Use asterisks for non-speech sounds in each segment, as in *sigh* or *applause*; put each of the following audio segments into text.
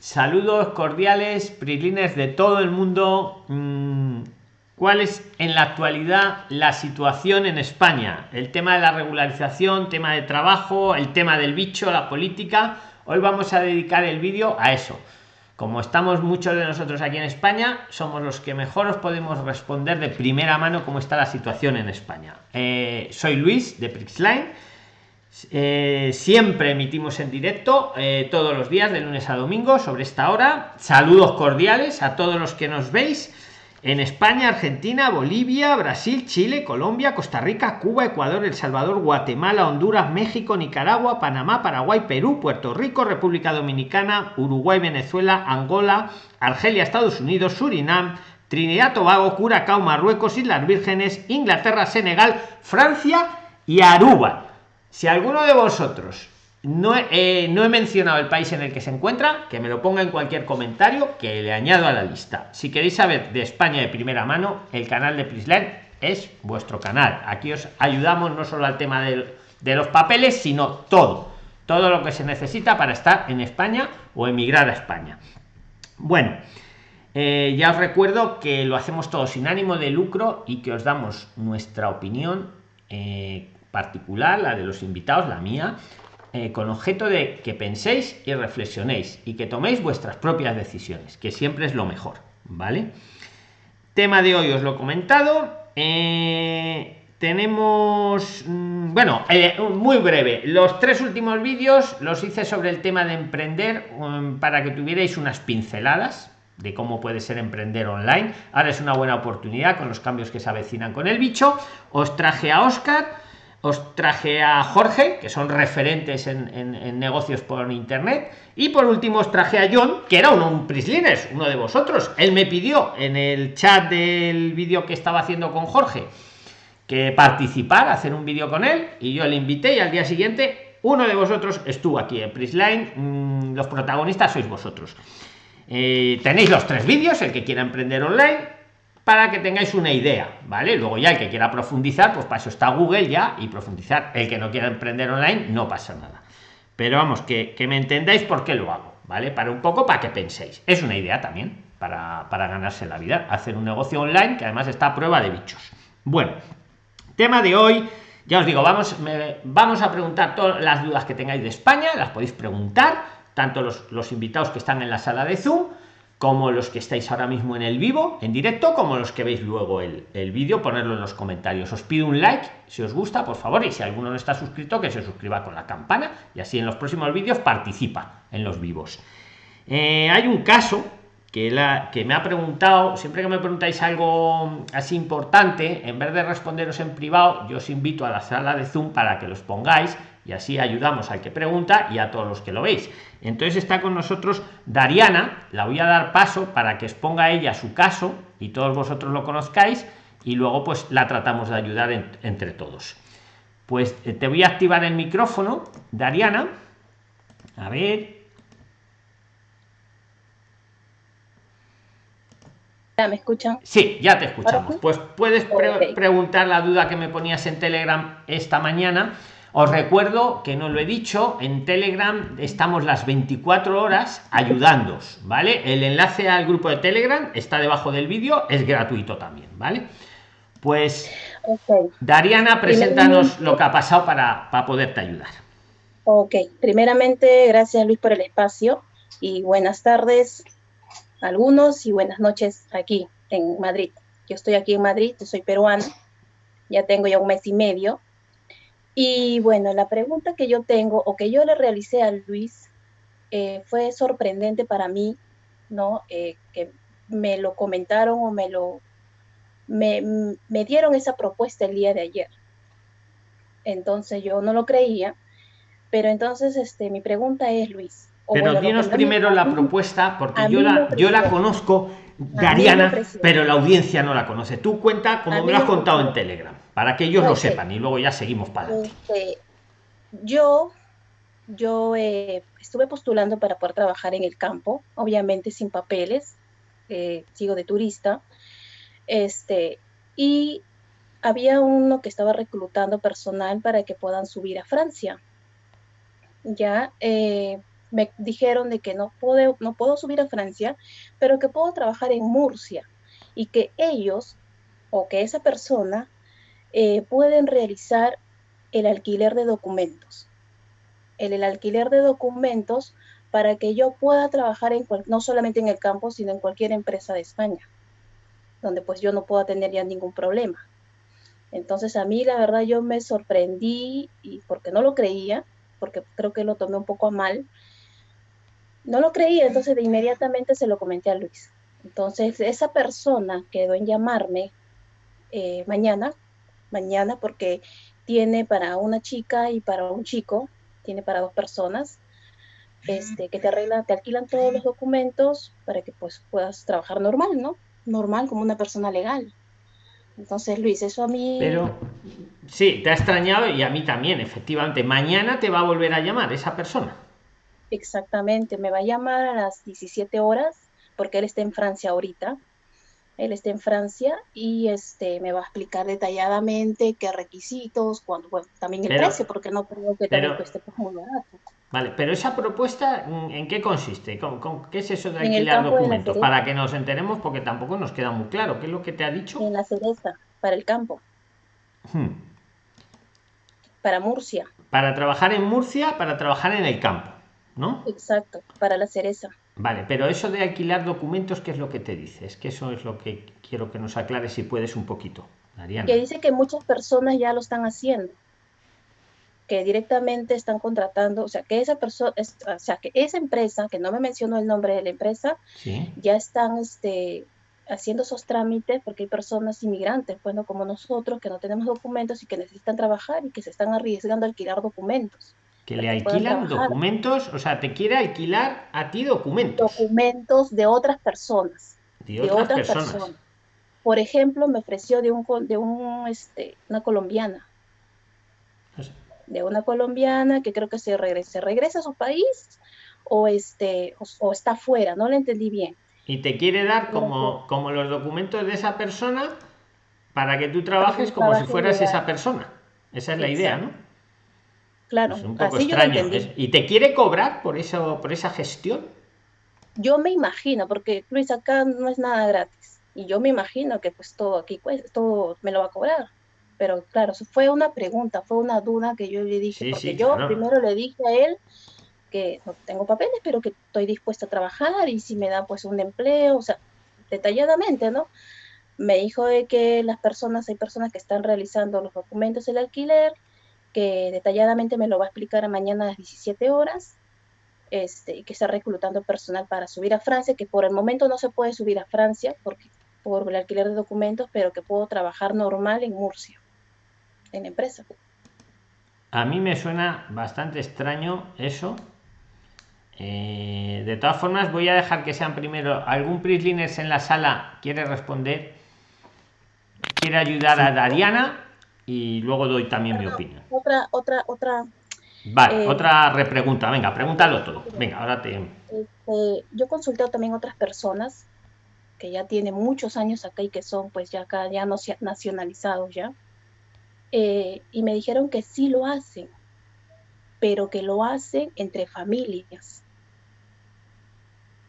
Saludos cordiales, prilines de todo el mundo. Mm, ¿Cuál es en la actualidad la situación en España? El tema de la regularización, tema de trabajo, el tema del bicho, la política. Hoy vamos a dedicar el vídeo a eso. Como estamos muchos de nosotros aquí en España, somos los que mejor os podemos responder de primera mano cómo está la situación en España. Eh, soy Luis de Prixline eh, siempre emitimos en directo eh, todos los días de lunes a domingo sobre esta hora. Saludos cordiales a todos los que nos veis en España, Argentina, Bolivia, Brasil, Chile, Colombia, Costa Rica, Cuba, Ecuador, El Salvador, Guatemala, Honduras, México, Nicaragua, Panamá, Paraguay, Perú, Puerto Rico, República Dominicana, Uruguay, Venezuela, Angola, Argelia, Estados Unidos, Surinam, Trinidad, Tobago, Curacao, Marruecos, Islas Vírgenes, Inglaterra, Senegal, Francia y Aruba si alguno de vosotros no, eh, no he mencionado el país en el que se encuentra, que me lo ponga en cualquier comentario que le añado a la lista. Si queréis saber de España de primera mano, el canal de Prisland es vuestro canal. Aquí os ayudamos no solo al tema de los papeles, sino todo. Todo lo que se necesita para estar en España o emigrar a España. Bueno, eh, ya os recuerdo que lo hacemos todo sin ánimo de lucro y que os damos nuestra opinión. Eh, particular, la de los invitados, la mía, eh, con objeto de que penséis y reflexionéis y que toméis vuestras propias decisiones, que siempre es lo mejor, ¿vale? Tema de hoy os lo he comentado. Eh, tenemos, mm, bueno, eh, muy breve, los tres últimos vídeos los hice sobre el tema de emprender um, para que tuvierais unas pinceladas de cómo puede ser emprender online. Ahora es una buena oportunidad con los cambios que se avecinan con el bicho. Os traje a Oscar os traje a Jorge, que son referentes en, negocios por internet, y por último os traje a John, que era uno, un Prislines, uno de vosotros. Él me pidió en el chat del vídeo que estaba haciendo con Jorge que participar, hacer un vídeo con él, y yo le invité y al día siguiente uno de vosotros estuvo aquí en Prisline, mm, los protagonistas sois vosotros. Eh, tenéis los tres vídeos, el que quiera emprender online, para que tengáis una idea, ¿vale? Luego ya el que quiera profundizar, pues para eso está Google ya y profundizar. El que no quiera emprender online, no pasa nada. Pero vamos, que, me entendáis por qué lo hago, ¿vale? Para un poco, para que penséis. Es una idea también para, ganarse la vida, hacer un negocio online que además está a prueba de bichos. Bueno, tema de hoy, ya os digo, vamos, vamos a preguntar todas las dudas que tengáis de España, las podéis preguntar, tanto los invitados que están en la sala de Zoom, como los que estáis ahora mismo en el vivo, en directo, como los que veis luego el, el vídeo, ponerlo en los comentarios. Os pido un like si os gusta, por favor, y si alguno no está suscrito, que se suscriba con la campana y así en los próximos vídeos participa en los vivos. Eh, hay un caso que, la, que me ha preguntado, siempre que me preguntáis algo así importante, en vez de responderos en privado, yo os invito a la sala de Zoom para que los pongáis y así ayudamos al que pregunta y a todos los que lo veis. Entonces está con nosotros Dariana, la voy a dar paso para que exponga ella su caso y todos vosotros lo conozcáis y luego pues la tratamos de ayudar entre todos. Pues eh, te voy a activar el micrófono, Dariana. A ver. ¿Me escuchan? Sí, ya te escuchamos. Pues puedes preguntar la duda que me ponías en Telegram esta mañana os recuerdo que no lo he dicho, en Telegram estamos las 24 horas ayudándos, ¿vale? El enlace al grupo de Telegram está debajo del vídeo, es gratuito también, ¿vale? Pues Dariana, preséntanos lo que ha pasado para, para poderte ayudar. Ok, primeramente, gracias Luis por el espacio y buenas tardes a algunos y buenas noches aquí en Madrid. Yo estoy aquí en Madrid, yo soy peruana, ya tengo ya un mes y medio y bueno, la pregunta que yo tengo o que yo le realicé a Luis eh, fue sorprendente para mí, ¿no? Eh, que me lo comentaron o me lo me, me, dieron esa propuesta el día de ayer. Entonces yo no lo creía, pero entonces este, mi pregunta es, Luis. Pero dinos primero la propuesta, porque yo la, yo la conozco Dariana, pero la audiencia no la conoce. Tú cuenta como me lo has contado en Telegram, para que ellos lo sepan y luego ya seguimos para adelante. Este, yo yo eh, estuve postulando para poder trabajar en el campo, obviamente sin papeles, eh, sigo de turista, este, y había uno que estaba reclutando personal para que puedan subir a Francia. Ya, eh, me dijeron de que no puedo, no puedo subir a Francia, pero que puedo trabajar en Murcia y que ellos o que esa persona eh, pueden realizar el alquiler de documentos. El, alquiler de documentos para que yo pueda trabajar no solamente en el campo, sino en cualquier empresa de España, donde pues yo no pueda tener ya ningún problema. Entonces a mí la verdad yo me sorprendí y porque no lo creía, porque creo que lo tomé un poco a mal, no lo creía, entonces de inmediatamente se lo comenté a Luis. Entonces esa persona quedó en llamarme eh, mañana, mañana porque tiene para una chica y para un chico, tiene para dos personas, este, que te arreglan, te alquilan todos los documentos para que pues puedas trabajar normal, ¿no? Normal como una persona legal. Entonces, Luis, eso a mí... Pero sí, te ha extrañado y a mí también, efectivamente. Mañana te va a volver a llamar esa persona. Exactamente, me va a llamar a las 17 horas porque él está en Francia ahorita. Él está en Francia y este me va a explicar detalladamente qué requisitos, cuando, bueno, también el precio, porque no creo que también cueste muy barato. Vale, pero esa propuesta, ¿en qué consiste? ¿Con, qué es eso de alquilar documentos? Para que nos enteremos, porque tampoco nos queda muy claro. ¿Qué es lo que te ha dicho? En la cereza, para el campo. Hmm. Para Murcia. Para trabajar en Murcia, para trabajar en el campo, ¿no? Exacto, para la cereza. Vale, pero eso de alquilar documentos, ¿qué es lo que te dice? Es que eso es lo que quiero que nos aclares si puedes un poquito. Que dice que muchas personas ya lo están haciendo que directamente están contratando, o sea, que esa persona, o sea, que esa empresa, que no me mencionó el nombre de la empresa, ya están este, haciendo esos trámites porque hay personas inmigrantes, bueno, como nosotros, que no tenemos documentos y que necesitan trabajar y que se están arriesgando a alquilar documentos. Que le alquilan documentos, o sea, te quiere alquilar a ti documentos. Documentos de otras personas. De otras, personas. Por ejemplo, me ofreció de un, de un, este, una colombiana de una colombiana que creo que se regresa, regresa a su país o, este, o, está fuera, no le entendí bien. Y te quiere dar como, como los documentos de esa persona para que tú trabajes como si fueras esa persona. Esa es la idea, ¿no? Claro, un poco extraño. ¿Y te quiere cobrar por eso, por esa gestión? Yo me imagino, porque Luis, acá no es nada gratis. Y yo me imagino que pues todo aquí, todo me lo va a cobrar pero claro, fue una pregunta, fue una duda que yo le dije, porque yo primero le dije a él que no tengo papeles, pero que estoy dispuesta a trabajar y si me da pues un empleo, o sea, detalladamente, ¿no? Me dijo de que las personas, hay personas que están realizando los documentos del alquiler, que detalladamente me lo va a explicar mañana a las 17 horas, este, que está reclutando personal para subir a Francia, que por el momento no se puede subir a Francia porque por el alquiler de documentos, pero que puedo trabajar normal en Murcia en empresa. A mí me suena bastante extraño eso. Eh, de todas formas, voy a dejar que sean primero algún Prislines en la sala quiere responder, quiere ayudar a Dariana y luego doy también mi opinión. Otra, otra, otra. Vale, eh, otra repregunta. Venga, pregúntalo todo. Venga, ahora te. Este, yo consulté también otras personas que ya tienen muchos años acá y que son, pues, ya acá, ya no nacionalizados ya eh, y me dijeron que sí lo hacen, pero que lo hacen entre familias.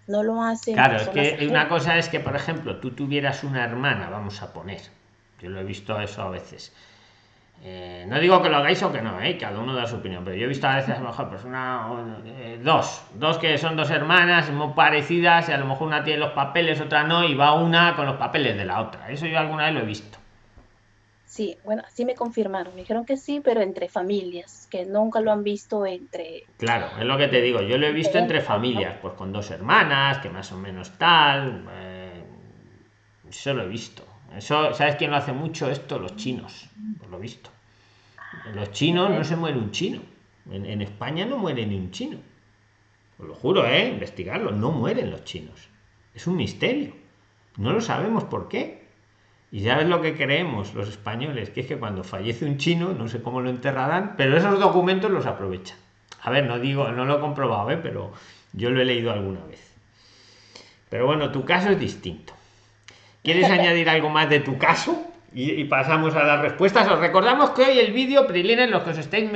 No lo hacen. Claro, es que una cosa es que, por ejemplo, tú tuvieras una hermana, vamos a poner, yo lo he visto eso a veces. Eh, no digo que lo hagáis o que no, ¿eh? cada uno da su opinión, pero yo he visto a veces a lo mejor pues una, eh, dos, dos que son dos hermanas muy parecidas y a lo mejor una tiene los papeles, otra no, y va una con los papeles de la otra. Eso yo alguna vez lo he visto. Sí, bueno, sí me confirmaron, me dijeron que sí, pero entre familias, que nunca lo han visto entre... Claro, es lo que te digo, yo lo he visto entre familias, pues con dos hermanas, que más o menos tal, eh, eso lo he visto. Eso, ¿sabes quién lo hace mucho esto? Los chinos, por lo visto. Los chinos no se muere un chino, en, en España no muere ni un chino. Os lo juro, ¿eh? Investigarlo, no mueren los chinos. Es un misterio. No lo sabemos por qué y ya es lo que creemos los españoles, que es que cuando fallece un chino, no sé cómo lo enterrarán, pero esos documentos los aprovechan. A ver, no digo, no lo he comprobado, ¿eh? pero yo lo he leído alguna vez. Pero bueno, tu caso es distinto. ¿Quieres añadir algo más de tu caso? y, pasamos a las respuestas. Os recordamos que hoy el vídeo, Prilines, los que os estáis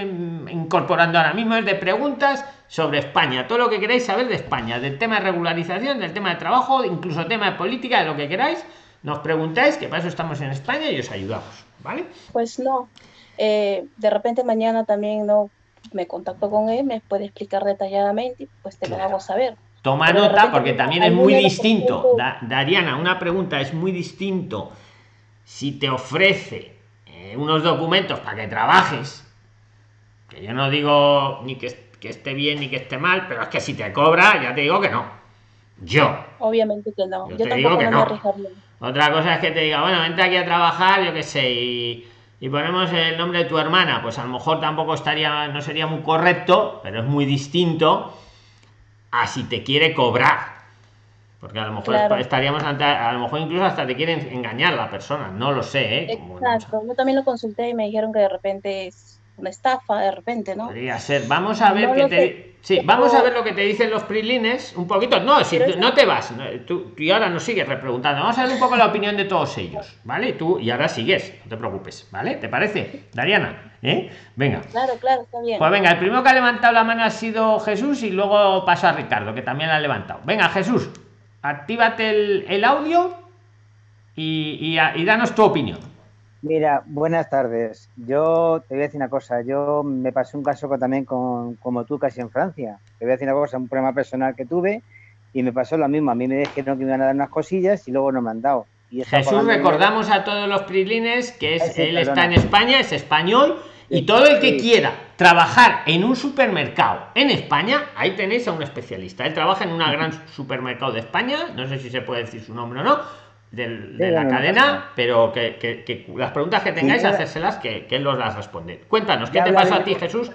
incorporando ahora mismo, es de preguntas sobre España. Todo lo que queráis saber de España, del tema de regularización, del tema de trabajo, incluso tema de política, de lo que queráis, nos preguntáis, que para eso estamos en España y os ayudamos. ¿Vale? Pues no. Eh, de repente mañana también no me contacto con él, me puede explicar detalladamente, pues te lo hago saber. Toma nota porque también es muy distinto. Dariana, una pregunta, es muy distinto si te ofrece eh, unos documentos para que trabajes, que yo no digo ni que, que, esté bien ni que esté mal, pero es que si te cobra, ya te digo que no. Yo. Obviamente que no. Yo, te digo que no. Otra cosa es que te diga, bueno, vente aquí a trabajar, yo qué sé, y, y, ponemos el nombre de tu hermana, pues a lo mejor tampoco estaría, no sería muy correcto, pero es muy distinto a si te quiere cobrar. Porque a lo mejor estaríamos ante, a lo mejor incluso hasta te quieren engañar la persona, no lo sé, ¿eh? Exacto, yo también lo consulté y me dijeron que de repente una estafa, de repente, ¿no? Podría ser. Vamos a ver qué te... Sí, vamos a ver lo que te dicen los prilines, un poquito. No, si no te vas, tú, y ahora nos sigues repreguntando. Vamos a ver un poco la opinión de todos ellos, ¿vale? Tú y ahora sigues, no te preocupes, ¿vale? ¿Te parece, Dariana? ¿Eh? Venga. Claro, claro, está bien. Pues venga, el primero que ha levantado la mano ha sido Jesús y luego paso a Ricardo, que también la ha levantado. Venga, Jesús actívate el, el audio y, y, danos tu opinión. Mira, buenas tardes. Yo te voy a decir una cosa. Yo me pasé un caso también con, como tú, casi en Francia. Te voy a decir una cosa, un problema personal que tuve y me pasó lo mismo. A mí me dijeron que me iban a dar unas cosillas y luego no me han dado. Y Jesús, recordamos a todos los prilines que es, él está en España, es español y todo el que quiera trabajar en un supermercado en España, ahí tenéis a un especialista. Él trabaja en un gran supermercado de España, no sé si se puede decir su nombre o no, de, la cadena, pero que, las preguntas que tengáis, hacérselas, que, él los las responde. Cuéntanos, ¿qué te pasó a ti, Jesús?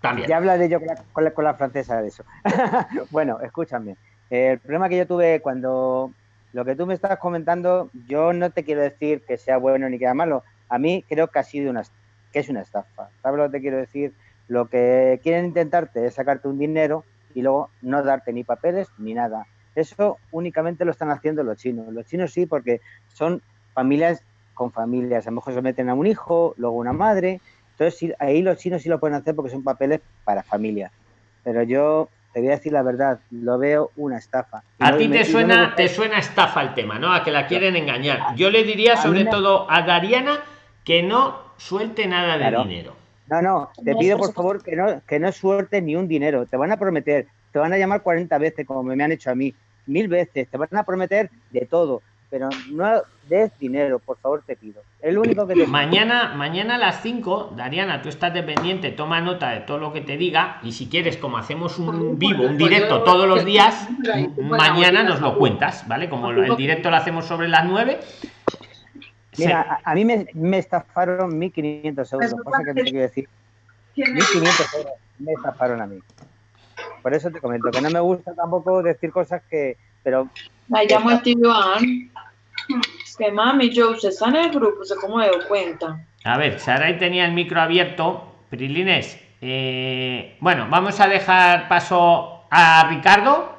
También. Ya hablaré yo con la, con la, francesa de eso. *laughs* bueno, escúchame. El problema que yo tuve cuando lo que tú me estás comentando, yo no te quiero decir que sea bueno ni que sea malo. A mí creo que ha sido una que es una estafa. ¿Sabes lo que te quiero decir? Lo que quieren intentarte es sacarte un dinero y luego no darte ni papeles ni nada. Eso únicamente lo están haciendo los chinos. Los chinos sí, porque son familias con familias. A lo mejor se meten a un hijo, luego una madre. Entonces ahí los chinos sí lo pueden hacer porque son papeles para familia. Pero yo te voy a decir la verdad, lo veo una estafa. A ti te suena, te suena estafa el tema, ¿no? A que la quieren engañar. Yo le diría sobre todo a Dariana que no suelte nada de dinero. No, no, te pido por favor que no, que no suelte ni un dinero. Te van a prometer, te van a llamar 40 veces como me han hecho a mí, mil veces, te van a prometer de todo, pero no des dinero, por favor te pido. El único que Mañana, mañana a las 5, Dariana, tú estás dependiente, toma nota de todo lo que te diga y si quieres, como hacemos un vivo, un directo todos los días, mañana nos lo cuentas, ¿vale? Como el directo lo hacemos sobre las 9 Mira, a, mí me, me estafaron 1.500 euros, cosa que te quiero decir. 1.500 euros me estafaron a mí. Por eso te comento que no me gusta tampoco decir cosas que... Pero... Me llamo Esteban. Que mami, yo, usted está en el grupo, ¿se cómo me doy cuenta? A ver, Saray tenía el micro abierto. Prilines, eh, bueno, vamos a dejar paso a Ricardo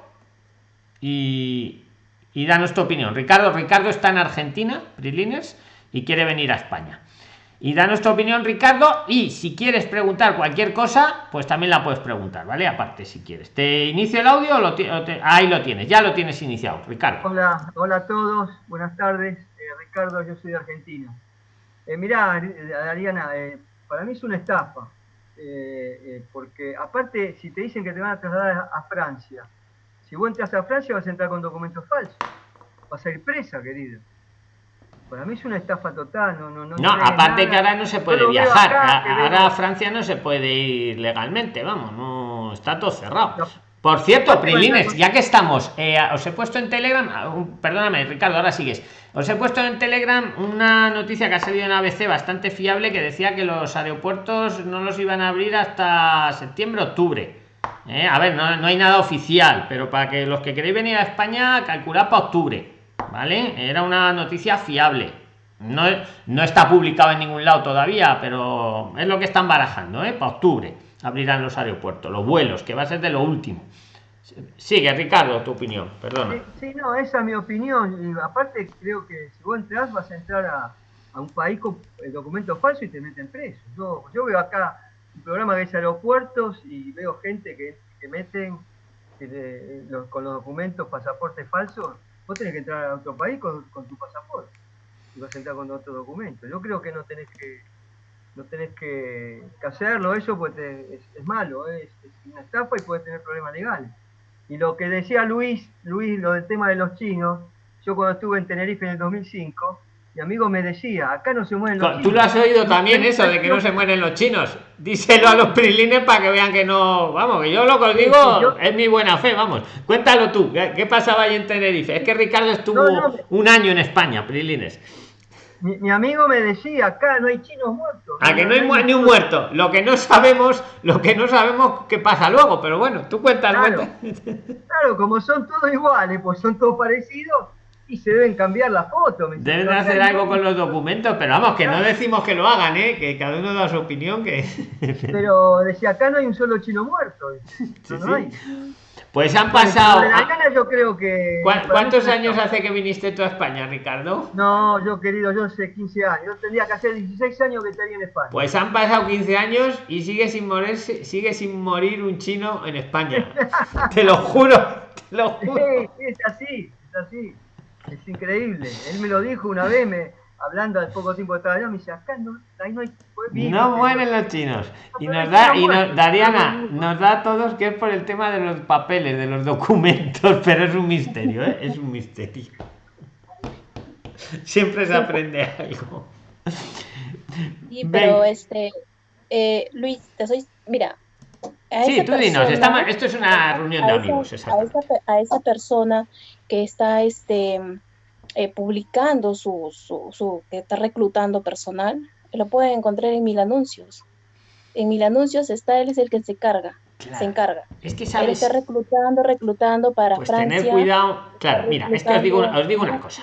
y, y danos tu opinión. Ricardo, Ricardo está en Argentina, Prilines y quiere venir a España. Y da nuestra opinión, Ricardo. Y si quieres preguntar cualquier cosa, pues también la puedes preguntar, ¿vale? Aparte, si quieres. ¿Te inicio el audio o lo ahí lo tienes? Ya lo tienes iniciado, Ricardo. Hola, hola a todos. Buenas tardes. Eh, Ricardo, yo soy de Argentina. Eh, mirá, Ariana, eh, para mí es una estafa. Eh, porque aparte, si te dicen que te van a trasladar a, Francia, si vos entras a Francia vas a entrar con documentos falsos. Vas a ir presa, querido. Para mí es una estafa total. No, no, no, no aparte que ahora no se puede viajar. ahora a Francia no se puede ir legalmente, vamos, no está todo cerrado. Por cierto, Prilines, ya que estamos, eh, os he puesto en Telegram, ah, perdóname, Ricardo, ahora sigues. Os he puesto en Telegram una noticia que ha salido en ABC bastante fiable que decía que los aeropuertos no los iban a abrir hasta septiembre, octubre. Eh, a ver, no, no hay nada oficial, pero para que los que queréis venir a España, calculad para octubre ¿vale? Era una noticia fiable. No, no está publicado en ningún lado todavía, pero es lo que están barajando, ¿eh? Para octubre abrirán los aeropuertos, los vuelos, que va a ser de lo último. Sigue, Ricardo, tu opinión, perdona. Sí, no, esa es mi opinión. Y aparte, creo que si vos entras, vas a entrar a, a un país con el documento falso y te meten preso. Yo, yo veo acá un programa es aeropuertos y veo gente que, que meten eh, con los documentos, pasaportes falsos. Vos tenés que entrar a otro país con, con tu pasaporte y vas a entrar con otro documento. Yo creo que no tenés que no tenés que, hacerlo, eso pues es, malo, ¿eh? es, es una estafa y puedes tener problemas legales. Y lo que decía Luis, Luis, lo del tema de los chinos, yo cuando estuve en Tenerife en el 2005, mi amigo me decía, acá no se mueven los Tú chinos. lo has oído también eso de que no se mueren los chinos. Díselo a los prilines para que vean que no. Vamos, que yo lo que digo Sí, yo- es mi buena fe, vamos. Cuéntalo tú, ¿qué, pasaba ahí en Tenerife? Es que Ricardo estuvo No, no. un año en España, prilines. Mi, mi amigo me decía, acá no hay chinos muertos. A que no hay mu- ni un muerto. Lo que no sabemos, lo que no sabemos qué pasa luego, pero bueno, tú cuentas, Claro. cuentas. *laughs* Claro, como son todos iguales, pues son todos parecidos y se deben cambiar las fotos. me Deben de "Pero acá hacer no". algo con los documentos, pero vamos, que no decimos que lo hagan, ¿eh? que cada uno da su opinión, que... *laughs* Pero decía, acá no hay un solo chino muerto. No, sí. no hay. Pues han pasado... la gana yo creo que... ¿Cuá- para mí ¿Cuántos años hace que viniste tú a España, Ricardo? No, yo querido, yo hace 15 años. Yo tendría que hacer 16 años que estaría en España. Pues han pasado 15 años y sigue sin morirse, sigue sin morir un chino en España. *laughs* te lo juro, te lo juro. Sí, es así, es así. Es increíble. Él me lo dijo una vez, me, hablando al poco tiempo que estaba allá, me dice, acá no, ahí no hay... No mueren los chinos. Y nos da, y nos. Dariana, nos da a todos que es por el tema de los papeles, de los documentos, *laughs* pero es un misterio, ¿eh? Es un misterio. Siempre se aprende algo. Sí, Ven. pero este, eh, Luis, te soy, mira, Sí, tú dinos, persona- estamos- esto es una reunión de a esa- amigos, a esa, a esa persona que está este, eh, publicando su, su, su- que está reclutando personal, lo pueden encontrar en mil anuncios. En mil anuncios está él es el que se carga, se encarga. Es que Él sabes, está reclutando, reclutando para pues Francia. tener cuidado. Claro, mira, es que os digo, os digo una cosa.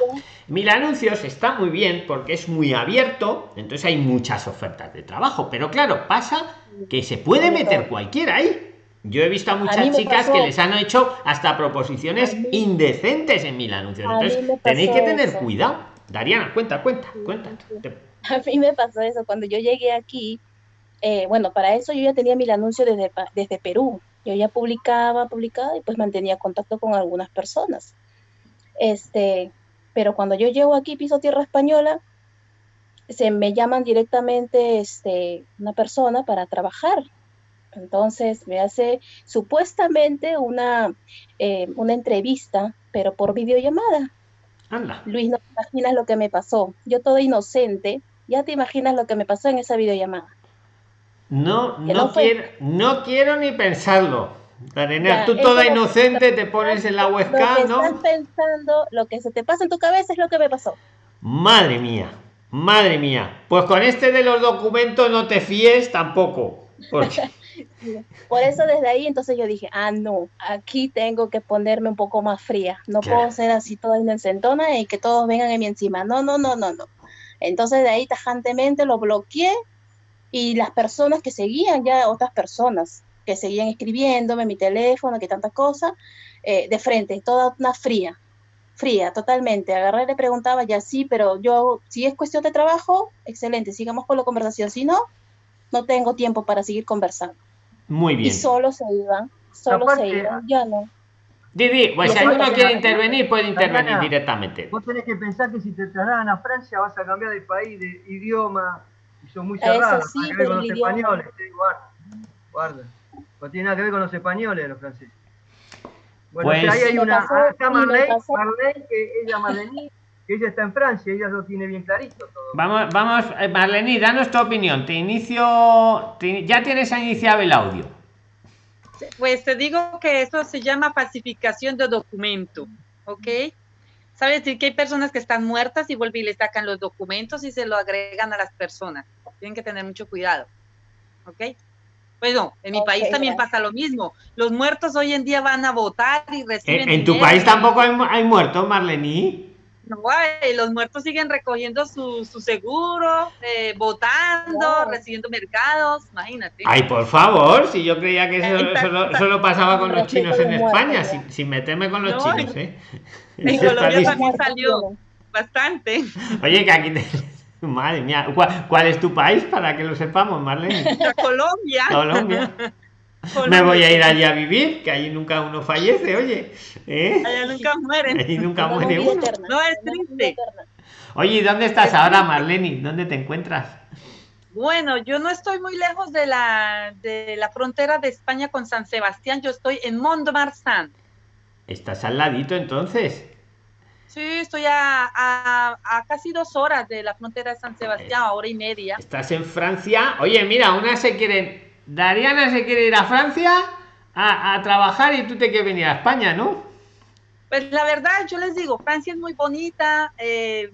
Mil anuncios está muy bien porque es muy abierto, entonces hay muchas ofertas de trabajo, pero claro, pasa que se puede meter cualquiera ahí. Yo he visto a muchas chicas pasó- que les han hecho hasta proposiciones mí- indecentes en mil anuncios. Entonces tenéis que tener eso. cuidado. Dariana, cuenta, cuenta, cuenta. A mí me pasó eso cuando yo llegué aquí. Eh, bueno, para eso yo ya tenía mil anuncios desde, desde Perú. Yo ya publicaba, publicaba y pues mantenía contacto con algunas personas. Este, pero cuando yo llego aquí, piso tierra española, se me llaman directamente este, una persona para trabajar. Entonces me hace supuestamente una, eh, una entrevista, pero por videollamada. Anda. Luis, no te imaginas lo que me pasó. Yo toda inocente, ya te imaginas lo que me pasó en esa videollamada. No, no quiero, no quiero ni pensarlo. Dariana, Ya, tú toda inocente te pones en la webcam, estás ¿no? pensando, lo que se te pasa en tu cabeza es lo que me pasó. Madre mía, madre mía. Pues con este de los documentos no te fíes tampoco. Porque *laughs* Por eso desde ahí entonces yo dije, ah, no, aquí tengo que ponerme un poco más fría. No Claro. puedo ser así toda inocentona y que todos vengan en mi encima. No, no, no, no, no. Entonces de ahí tajantemente lo bloqueé y las personas que seguían ya, otras personas que seguían escribiéndome, mi teléfono, que tantas cosas, eh, de frente, toda una fría, fría, totalmente. Agarré y le preguntaba, ya sí, pero yo, si es cuestión de trabajo, excelente, sigamos con la conversación. Si no, no tengo tiempo para seguir conversando. muy Y bien. solo se iban, solo Aparte, se iban, ya no. Didi, pues si alguno quiere intervenir, puede intervenir directamente. Vos tenés que pensar que si te trasladan a Francia vas a cambiar de país, de idioma, y son muy Eso cerrados, sí, nada que ver con los idioma. españoles, sí, guarda, guarda. No tiene nada que ver con los españoles, los franceses. Bueno, Pues- o sea, ahí hay una, pasó, está que ella Marlene, que ella está en Francia, ella lo tiene bien clarito todo. Vamos, vamos, eh, Marlene, danos tu opinión. Te inicio, te- ya tienes iniciado el audio. Pues te digo que eso se llama falsificación de documento, ¿ok? Sabe decir que hay personas que están muertas y vuelven y le sacan los documentos y se lo agregan a las personas. Tienen que tener mucho cuidado, ¿ok? Pues no, en mi país también gracias. pasa lo mismo. Los muertos hoy en día van a votar y reciben. En, en tu dinero. país tampoco hay, mu- hay muertos, Marlene. No, ay, los muertos siguen recogiendo su, su seguro, eh, votando, Wow. recibiendo mercados, imagínate. Ay, por favor, si yo creía que eso solo, solo pasaba con los chinos en España, sin, sin meterme con los No, chinos, ¿eh? en Colombia también salió bastante. Oye, que aquí te- Madre mía, ¿cuál, cuál es tu país para que lo sepamos, Marlene? *laughs* Colombia. Colombia. Me voy a ir allí a vivir, que allí nunca uno fallece, oye. ¿eh? Allá nunca mueren. Allí nunca muere uno. eterna, No, es triste. Oye, ¿y dónde estás ahora, Marlene? ¿Dónde te encuentras? Bueno, yo no estoy muy lejos de la, de la frontera de España con San Sebastián. Yo estoy en Mont-de-Marsan. Estás al ladito entonces. Sí, estoy a, a- a casi dos horas de la frontera de San Sebastián, hora y media. Estás en Francia. Oye, mira, una se quiere. Dariana se quiere ir a Francia a, a trabajar y tú te quieres venir a España, ¿no? Pues la verdad, yo les digo, Francia es muy bonita eh,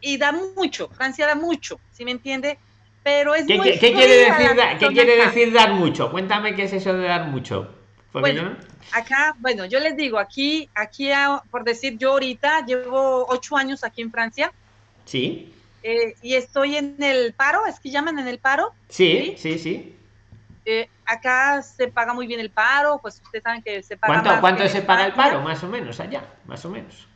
y da mucho. Francia da mucho, ¿sí me entiende? Pero es ¿Qué, muy qué- qué quiere decir, ¿qué quiere decir dar mucho? Cuéntame qué es eso de dar mucho. Bueno, yo- Acá, bueno, yo les digo, aquí, aquí, ah, por decir, yo ahorita llevo ocho años aquí en Francia Sí, eh, y estoy en el paro, es que llaman en el paro. sí, sí, sí. Eh, acá se paga muy bien el paro, pues ustedes saben que se paga ¿Cuánto, más cuánto se paga el paro? Más o menos allá, más o menos.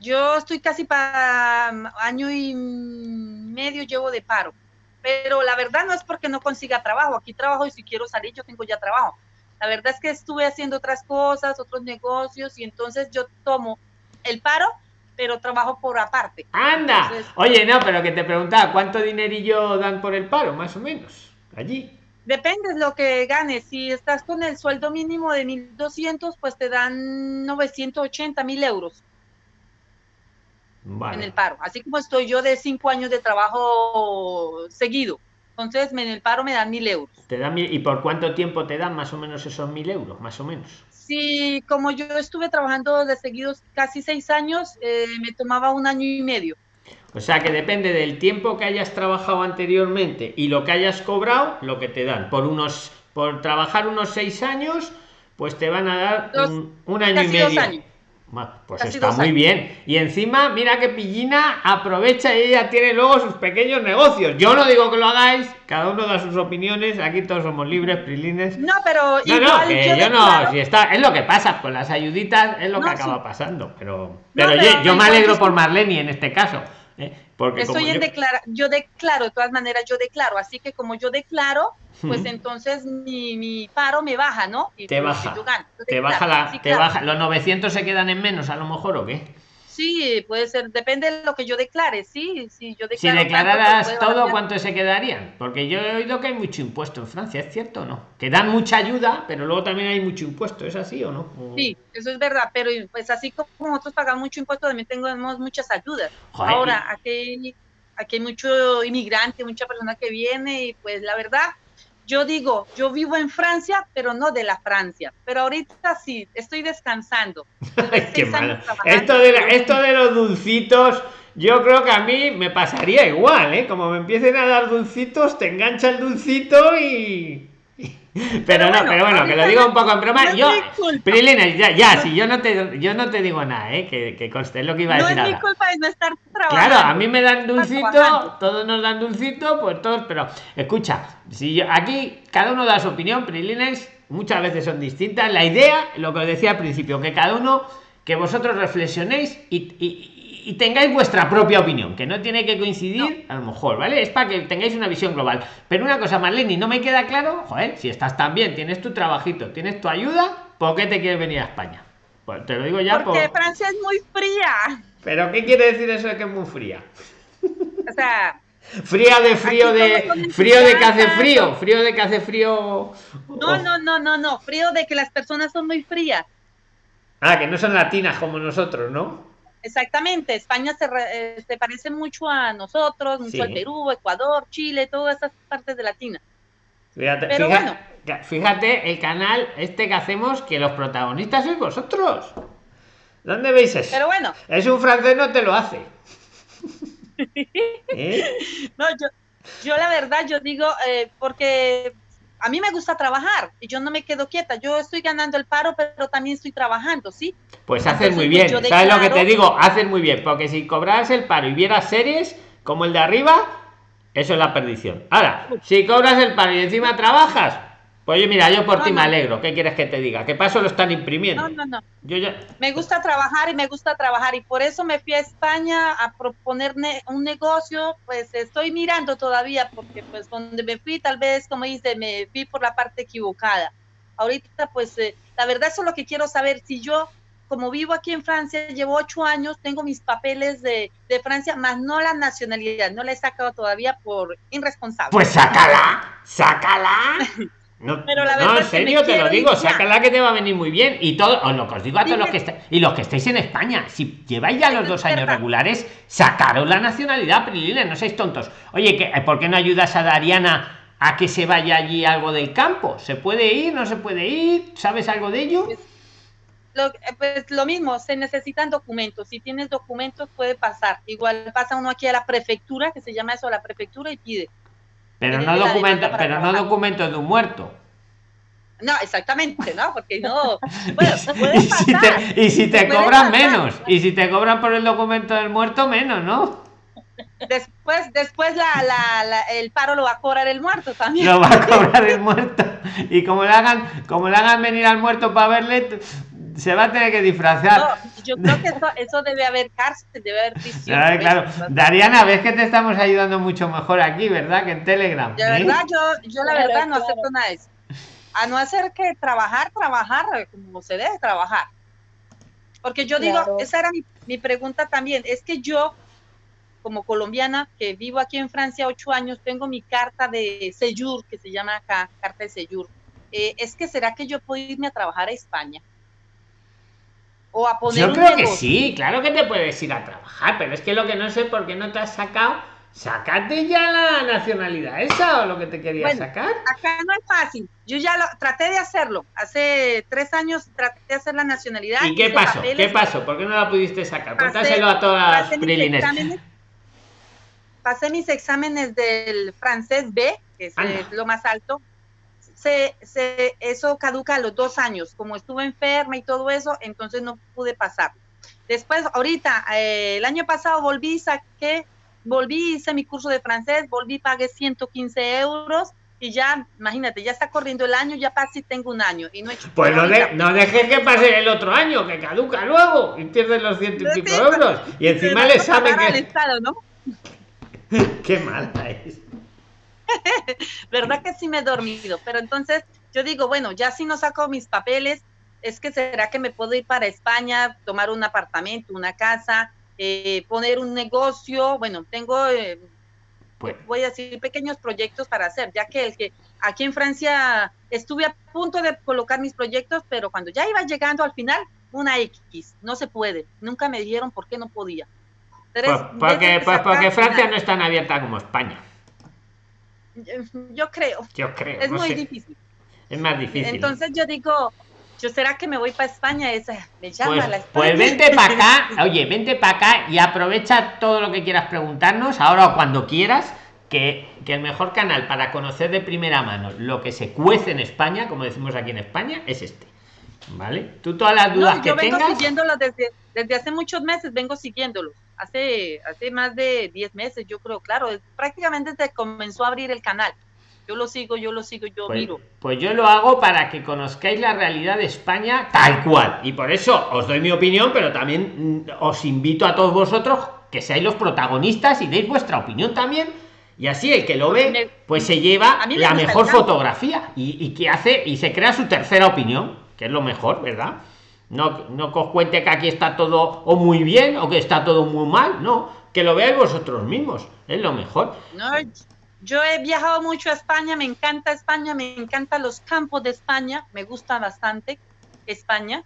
Yo estoy casi para mm, año y medio llevo de paro, pero la verdad no es porque no consiga trabajo, aquí trabajo y si quiero salir yo tengo ya trabajo. La verdad es que estuve haciendo otras cosas, otros negocios y entonces yo tomo el paro, pero trabajo por aparte. ¡Anda! Entonces- Oye, no, pero que te preguntaba, ¿cuánto dinerillo dan por el paro, más o menos? Allí. Depende de lo que ganes. Si estás con el sueldo mínimo de 1.200, pues te dan 980 mil euros Vale. en el paro. Así como estoy yo de cinco años de trabajo seguido. Entonces, en el paro me dan mil euros. Te dan mil- ¿Y por cuánto tiempo te dan más o menos esos mil euros? Más o menos. Sí, como yo estuve trabajando de seguidos casi seis años, eh, me tomaba un año y medio. O sea que depende del tiempo que hayas trabajado anteriormente y lo que hayas cobrado, lo que te dan. Por unos, por trabajar unos seis años, pues te van a dar Dos- un, un año y dos medio. años. Pues Casi está muy bien. Y encima, mira que Pillina aprovecha y ella tiene luego sus pequeños negocios. Yo no digo que lo hagáis, cada uno da sus opiniones, aquí todos somos libres, prilines. No, pero No, igual no, que yo, yo no, si está, es lo que pasa con las ayuditas, es lo No, que sí. acaba pasando, pero, pero, pero yo, yo me alegro por Marlene en este caso, ¿eh? Porque Estoy en yo- declara, yo declaro, de todas maneras yo declaro, así que como yo declaro, pues entonces mi, mi paro me baja, ¿no? Y Te pues, baja, yo gano, yo te baja la, Sí, te claro. baja, los 900 se quedan en menos a lo mejor o qué. Sí, puede ser, depende de lo que yo declare, sí, sí, yo Si declaro. tanto, declararas todo. ¿cuánto se quedarían? Porque yo he oído que hay mucho impuesto en Francia, ¿es cierto o no? Que dan mucha ayuda, pero luego también hay mucho impuesto, ¿es así o no? O- Sí, eso es verdad, pero pues así como nosotros pagamos mucho impuesto, también tenemos muchas ayudas. Joder, Ahora, aquí, aquí hay mucho inmigrante, mucha persona que viene y pues la verdad, yo digo, yo vivo en Francia, pero no de la Francia. Pero ahorita sí, estoy descansando. *laughs* Qué malo. Esto de, la- esto de los dulcitos, yo creo que a mí me pasaría igual, ¿eh? Como me empiecen a dar dulcitos, te engancha el dulcito y... Pero, *laughs* Pero no, bueno, pero bueno, que lo digo no- un poco en broma. no yo. Prilina, ya, ya, si yo no te, yo no te digo nada, ¿eh? Que, que conste, lo que iba a No decir es mi culpa de no estar trabajando. Claro, a mí me dan dulcito, todos nos dan dulcito, pues todos, pero escucha, si yo, aquí cada uno da su opinión, Prilines, muchas veces son distintas. La idea, lo que os decía al principio, que cada uno, que vosotros reflexionéis y, y- y tengáis vuestra propia opinión, que no tiene que coincidir, a lo mejor, ¿vale? Es para que tengáis una visión global. Pero una cosa, Marlene, no me queda claro, joder, si estás tan bien, tienes tu trabajito, tienes tu ayuda, ¿por qué te quieres venir a España? Pues te lo digo ya Porque por... Francia es muy fría. ¿Pero qué quiere decir eso de que es muy fría? O sea, Fría de frío de frío de que hace frío, frío de que hace frío. no, no, no, no, no. Frío de que las personas son muy frías. Ah, que no son latinas como nosotros, ¿no? Exactamente, España se, re- eh, se parece mucho a nosotros, mucho Sí. al Perú, Ecuador, Chile, todas esas partes de Latina. Fíjate, Pero bueno. fíjate el canal este que hacemos que los protagonistas sois vosotros. ¿Dónde veis eso? Pero bueno, Es un francés no te lo hace. *laughs* ¿Eh? no, yo, yo la verdad, yo digo, eh, porque a mí me gusta trabajar y yo no me quedo quieta. Yo estoy ganando el paro, pero también estoy trabajando, ¿sí? Pues haces muy pues, bien. ¿Sabes lo que te digo? Haces muy bien. Porque si cobras el paro y vieras series como el de arriba, eso es la perdición. Ahora, si cobras el paro y encima trabajas, Oye, mira, yo por No, ti me no. alegro. ¿Qué quieres que te diga? ¿Qué paso lo están imprimiendo? No, no, no. Yo ya... Me gusta trabajar y me gusta trabajar y por eso me fui a España a proponer ne- un negocio, pues estoy mirando todavía porque pues donde me fui tal vez, como dice, me fui por la parte equivocada. Ahorita pues eh, la verdad eso es lo que quiero saber, si yo como vivo aquí en Francia, llevo ocho años, tengo mis papeles de, de Francia, más no la nacionalidad, no la he sacado todavía por irresponsable. Pues sácala, sácala. *laughs* No, Pero la no, verdad en serio te lo digo, sácala que te va a venir muy bien. Y todo, os lo que os digo a todos los que estáis, y los que estáis en España, si lleváis ya los dos años regulares, sacaros la nacionalidad, Prilines, no seáis tontos. Oye, que, ¿por qué no ayudas a Dariana a que se vaya allí algo del campo? ¿Se puede ir? ¿No se puede ir? ¿Sabes algo de ello? Lo, eh, pues lo mismo, se necesitan documentos. Si tienes documentos, puede pasar. Igual pasa uno aquí a la prefectura, que se llama eso, a la prefectura, y pide. Pero no para pero no trabajar. documentos de un muerto. No, exactamente, ¿no? Porque no. Bueno, *laughs* puede y si te, y si te Puede cobran pasar. menos, y si te cobran por el documento del muerto, menos, ¿no? Después, después la, la, la- el paro lo va a cobrar el muerto también. Lo va a *laughs* cobrar el muerto. Y como le hagan, como le hagan venir al muerto para verle, se va a tener que disfrazar. No, yo creo que eso, eso debe haber cárcel, debe haber prisión. Claro. eso. Dariana, ves que te estamos ayudando mucho mejor aquí, ¿verdad? Que en Telegram. De ¿eh? verdad, yo, yo la Claro, verdad no claro. acepto nada de eso. A no hacer que trabajar, trabajar como se debe trabajar. Porque yo digo, Claro. esa era mi, mi pregunta también, es que yo, como colombiana, que vivo aquí en Francia ocho años, tengo mi carta de Seyur, que se llama acá, carta de Seyur. Eh, es que será que yo puedo irme a trabajar a España? O a poner Yo un creo que sí, claro que te puedes ir a trabajar, pero es que lo que no sé por qué no te has sacado, sacate ya la nacionalidad esa o lo que te querías Bueno, sacar. acá no es fácil. Yo ya lo traté de hacerlo. Hace tres años traté de hacer la nacionalidad. ¿Y qué pasó? papeles, ¿Qué pasó? ¿Por qué no la pudiste sacar? Pasé- Cuéntaselo a todas las pasé mis prilines. exámenes, pasé mis exámenes del francés B, que es Anda. lo más alto. Se, se, eso caduca a los dos años. Como estuve enferma y todo eso, entonces no pude pasar. Después, ahorita, eh, el año pasado volví, saqué, volví, hice mi curso de francés, volví, pagué 115 euros y ya, imagínate, ya está corriendo el año, ya casi tengo un año y no he hecho Pues no, de- no dejes que pase el otro año, que caduca luego y pierdes los ciento y pico euros. Y encima el Tengo que. Estado, ¿no? *laughs* Qué mala es. *laughs* ¿verdad que sí me he dormido? Pero entonces yo digo, bueno, ya si no saco mis papeles, es que será que me puedo ir para España, tomar un apartamento, una casa, eh, poner un negocio. Bueno, tengo, eh, Pues, voy a decir, pequeños proyectos para hacer, ya que el que aquí en Francia estuve a punto de colocar mis proyectos, pero cuando ya iba llegando al final, una X, no se puede. Nunca me dijeron por qué no podía. Tres pues porque, pues porque sacar, Francia no es tan abierta como España. Yo creo, Yo creo. es no muy sé. difícil. Es más difícil. Entonces yo digo, yo será que me voy para España, esa me llama Pues, la España. pues vente para acá, *laughs* oye, vente para acá y aprovecha todo lo que quieras preguntarnos, ahora o cuando quieras, que, que el mejor canal para conocer de primera mano lo que se cuece en España, como decimos aquí en España, es este. ¿Vale? Tú todas las dudas No, que yo vengo tengas. siguiéndolo desde, desde hace muchos meses, vengo siguiéndolo. Hace, hace más de 10 meses, yo creo, claro, prácticamente que comenzó a abrir el canal. Yo lo sigo, yo lo sigo, yo Pues, miro. pues yo lo hago para que conozcáis la realidad de España tal cual. Y por eso os doy mi opinión, pero también mm, os invito a todos vosotros que seáis los protagonistas y deis vuestra opinión también. Y así el que lo ve, pues se lleva me la mejor fotografía y, y que hace y se crea su tercera opinión, que es lo mejor, ¿verdad? No, no os cuente que aquí está todo o muy bien o que está todo muy mal, no, que lo veáis vosotros mismos, es lo mejor. No, yo he viajado mucho a España, me encanta España, me encantan los campos de España, me gusta bastante España.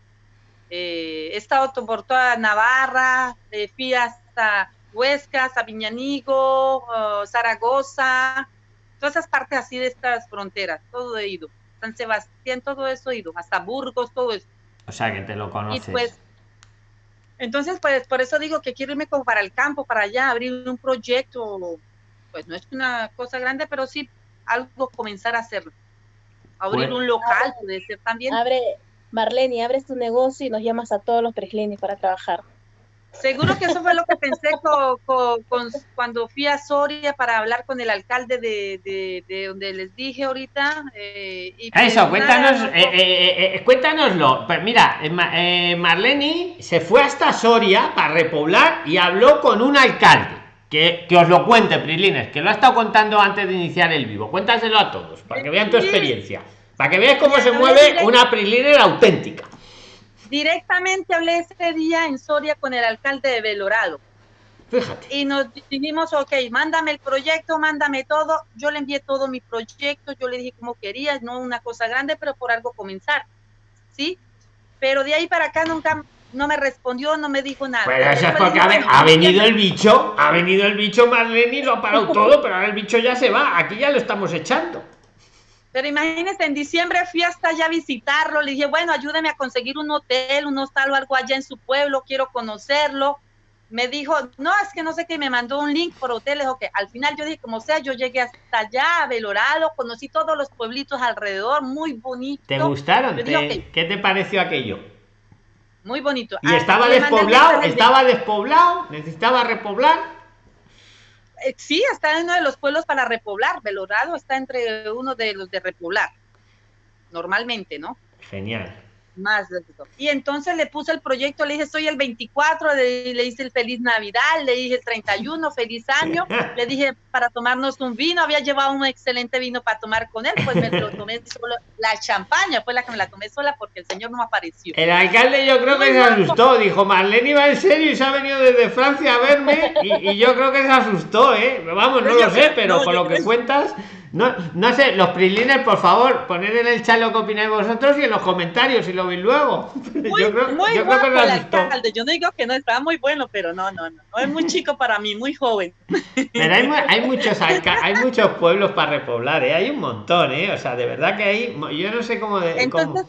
Eh, he estado por toda Navarra, eh, fui hasta Huesca, hasta Viñanigo, eh, Zaragoza, todas esas partes así de estas fronteras, todo he ido. San Sebastián, todo eso he ido, hasta Burgos, todo eso. O sea, que te lo Y conoces. pues, entonces, pues por eso digo que quiero irme como para el campo, para allá, abrir un proyecto, pues no es una cosa grande, pero sí algo comenzar a hacerlo. Abrir Bueno. un local, puede ser también. Abre, Marlene, abres tu negocio y nos llamas a todos los preclinics para trabajar. Seguro que eso fue lo que pensé con, cuando fui a Soria para hablar con el alcalde de, donde les dije ahorita. Eh, pues eso, cuéntanos, eh, eh, cuéntanoslo. Pues mira, Marlene se fue hasta Soria para repoblar y habló con un alcalde. Que, os lo cuente, Prilines, que lo ha estado contando antes de iniciar el vivo. Cuéntaselo a todos, para que vean tu experiencia. Para que veas cómo se mueve una Priliner auténtica. Directamente hablé ese día en Soria con el alcalde de Belorado. Fíjate. Y nos dijimos, ok, mándame el proyecto, mándame todo. Yo le envié todo mi proyecto, yo le dije como querías, no una cosa grande, pero por algo comenzar. ¿Sí? Pero de ahí para acá nunca no me respondió, no me dijo nada. Pues eso es porque ha, venido el bicho, ha venido el bicho Marlene y lo ha parado todo, pero ahora el bicho ya se va, aquí ya lo estamos echando. Pero imagínense, en diciembre fui hasta allá a visitarlo, le dije, bueno, ayúdeme a conseguir un hotel, un hostal o algo allá en su pueblo, quiero conocerlo. Me dijo, no, es que no sé qué, me mandó un link por hoteles, o que al final yo dije, como sea, yo llegué hasta allá, a Belorado, conocí todos los pueblitos alrededor, muy bonito. ¿Te gustaron? ¿Qué te pareció aquello? Muy bonito. ¿Y estaba despoblado? ¿Estaba despoblado? ¿Necesitaba repoblar? Eh, sí, está en uno de los pueblos para repoblar. Belorado está entre uno de los de repoblar. Normalmente, ¿no? Genial más Y entonces le puse el proyecto, le dije, soy el 24, le, le hice el feliz Navidad, le dije el 31, feliz año, *laughs* le dije para tomarnos un vino, había llevado un excelente vino para tomar con él, pues me lo tomé solo, la champaña fue la que me la tomé sola porque el señor no apareció. El alcalde yo creo que se asustó, dijo, Marlene iba en serio y se ha venido desde Francia a verme y, yo creo que se asustó, ¿eh? Vamos, no lo sé, pero por lo que cuentas... No, no sé, los prilines, por favor, poned en el chat lo que opináis vosotros y en los comentarios si lo veis luego. Muy, yo creo, muy yo creo que el alcalde. Yo no digo que no estaba muy bueno, pero no, no, no. No es muy chico para mí, muy joven. Pero hay, hay muchos hay muchos pueblos para repoblar, ¿eh? Hay un montón, ¿eh? O sea, de verdad que hay. Yo no sé cómo. De, Entonces,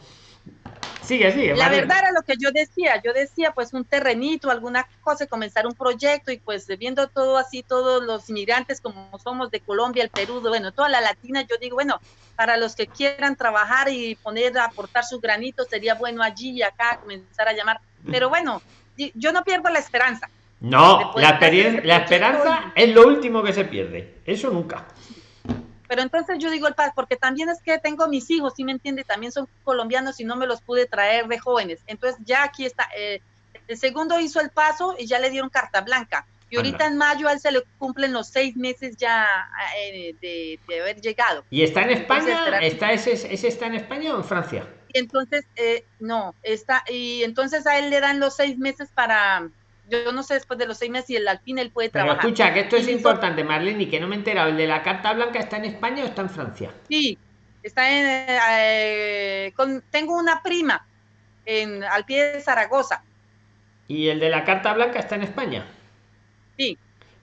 Sigue, sigue. La verdad era lo que yo decía. Yo decía, pues, un terrenito, alguna cosa, comenzar un proyecto y, pues, viendo todo así, todos los inmigrantes como somos de Colombia, el Perú, bueno, toda la latina, yo digo, bueno, para los que quieran trabajar y poner, aportar su granito, sería bueno allí y acá comenzar a llamar. Pero bueno, yo no pierdo la esperanza. No, la, la esperanza es lo último que se pierde. Eso nunca. Pero entonces yo digo el paz, porque también es que tengo mis hijos, ¿sí me entiende? También son colombianos y no me los pude traer de jóvenes. Entonces ya aquí está. Eh, el segundo hizo el paso y ya le dieron carta blanca. Y ahorita en mayo a él se le cumplen los seis meses ya eh, de, haber llegado. ¿Y está en España? ¿Está ese, ese, está en España o en Francia? entonces, eh, no, está, y entonces a él le dan los seis meses para, yo no sé después de los seis meses si el alpine él puede trabajar. Pero escucha, que esto es importante, Marlene, y que no me he enterado. ¿El de la carta blanca está en España o está en Francia? Sí, está en. Eh, tengo una prima en, al pie de Zaragoza. ¿Y el de la carta blanca está en España? Sí.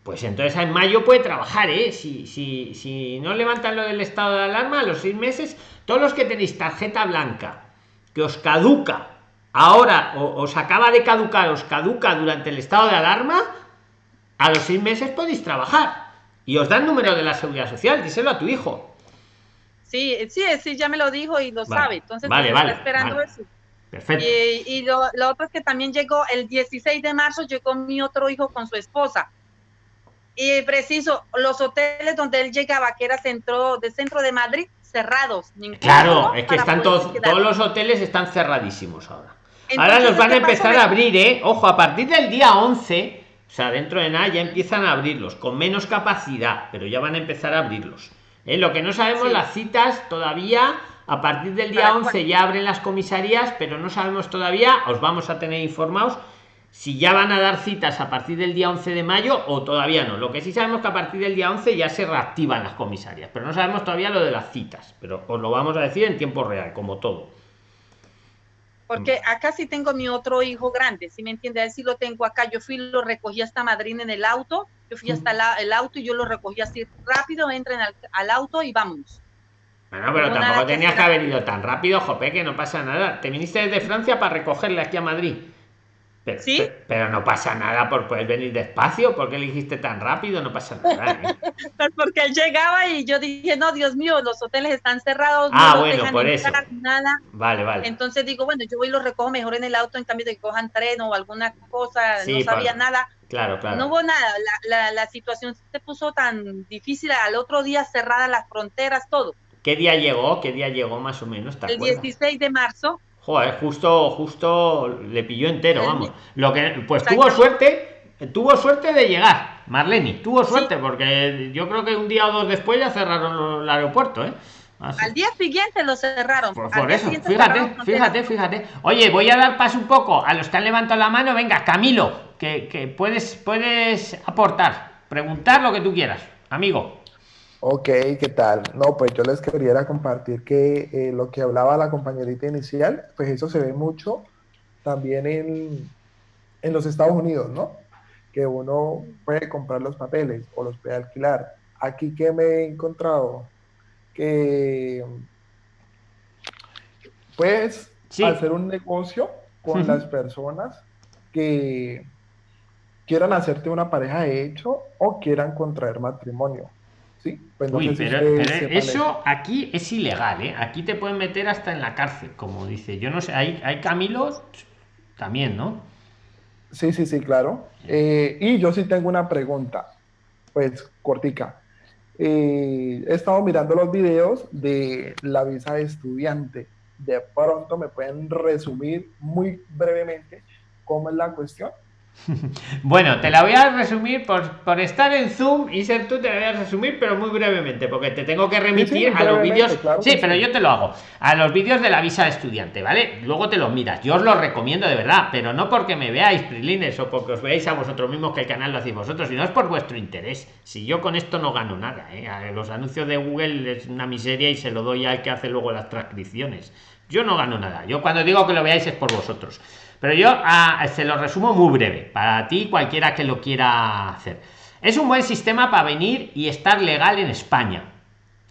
Pues entonces en mayo puede trabajar, ¿eh? Si, si, si no levantan lo del estado de alarma, a los seis meses, todos los que tenéis tarjeta blanca, que os caduca ahora os acaba de caducar, os caduca durante el estado de alarma, a los seis meses podéis trabajar y os dan número de la seguridad social, díselo a tu hijo. Sí, sí, sí, ya me lo dijo y lo sabe. Entonces, vale, vale, esperando eso. Perfecto. Y, lo, otro es que también llegó el 16 de marzo, llegó mi otro hijo con su esposa. Y preciso, los hoteles donde él llegaba, que era centro de centro de Madrid, cerrados. Claro, es que están todos, todos los hoteles están cerradísimos ahora. Ahora los van a empezar a abrir, ¿eh? Ojo, a partir del día 11, o sea, dentro de nada ya empiezan a abrirlos, con menos capacidad, pero ya van a empezar a abrirlos. ¿Eh? Lo que no sabemos, las citas todavía, a partir del día 11 ya abren las comisarías, pero no sabemos todavía, os vamos a tener informados si ya van a dar citas a partir del día 11 de mayo o todavía no. Lo que sí sabemos que a partir del día 11 ya se reactivan las comisarias, pero no sabemos todavía lo de las citas, pero os lo vamos a decir en tiempo real, como todo. Porque acá sí tengo mi otro hijo grande, si me entiende? A lo tengo acá. Yo fui, lo recogí hasta Madrid en el auto, yo fui hasta el auto y yo lo recogí así rápido, entren al, auto y vamos. Bueno, pero tampoco tenías que, haber ido tan rápido, Jope, que no pasa nada. Te viniste desde Francia para recogerle aquí a Madrid. Pero, ¿Sí? pe- pero no pasa nada por poder venir despacio. ¿Por qué tan rápido? No pasa nada. ¿eh? *laughs* Pues porque él llegaba y yo dije, no, Dios mío, los hoteles están cerrados, Ah, no bueno, dejan por eso. nada. Vale, vale. Entonces digo, bueno, yo voy y los recojo mejor en el auto en cambio de que cojan tren o alguna cosa, Sí, no sabía para- nada. Claro, claro. No hubo nada, la, la, la situación se puso tan difícil, al otro día cerradas las fronteras, todo. ¿Qué día llegó? ¿Qué día llegó más o menos? ¿Te El acuerdas? 16 de marzo, Joder, justo, justo le pilló entero, vamos. Lo que, pues tuvo suerte, tuvo suerte de llegar, Marleni, tuvo suerte, porque yo creo que un día o dos después ya cerraron el aeropuerto, ¿eh? Así. al día siguiente lo cerraron. Por, eso, fíjate, cerraron fíjate, fíjate. Oye, voy a dar paso un poco a los que han levantado la mano. Venga, Camilo, que, que puedes, puedes aportar, preguntar lo que tú quieras, amigo. Ok, ¿qué tal? No, pues yo les quería compartir que eh, lo que hablaba la compañerita inicial, pues eso se ve mucho también en, en los Estados Unidos, ¿no? Que uno puede comprar los papeles o los puede alquilar. Aquí que me he encontrado que puedes Sí. hacer un negocio con las personas que quieran hacerte una pareja de hecho o quieran contraer matrimonio. ¿Sí? Pues no Uy, sé pero, sepan eso aquí es ilegal, ¿eh? Aquí te pueden meter hasta en la cárcel, como dice. Yo no sé, hay, hay Camilos también, ¿no? Sí, sí, sí, claro. Eh, y yo sí tengo una pregunta, pues cortica. Eh, he estado mirando los videos de la visa de estudiante. De pronto me pueden resumir muy brevemente cómo es la cuestión. *laughs* Bueno, te la voy a resumir por, por estar en Zoom y ser tú, te la voy a resumir, pero muy brevemente, porque te tengo que remitir a los vídeos. claro sí, pero yo te lo hago. A los vídeos de la visa de estudiante, ¿vale? Luego te los miras. Yo os los recomiendo de verdad, pero no porque me veáis, Prilines, o porque os veáis a vosotros mismos que el canal lo hacéis vosotros, sino es por vuestro interés. Si yo con esto no gano nada, ¿eh? Los anuncios de Google es una miseria y se lo doy al que hace luego las transcripciones. Yo no gano nada. Yo cuando digo que lo veáis es por vosotros. Pero yo ah, se lo resumo muy breve, para ti cualquiera que lo quiera hacer. Es un buen sistema para venir y estar legal en España.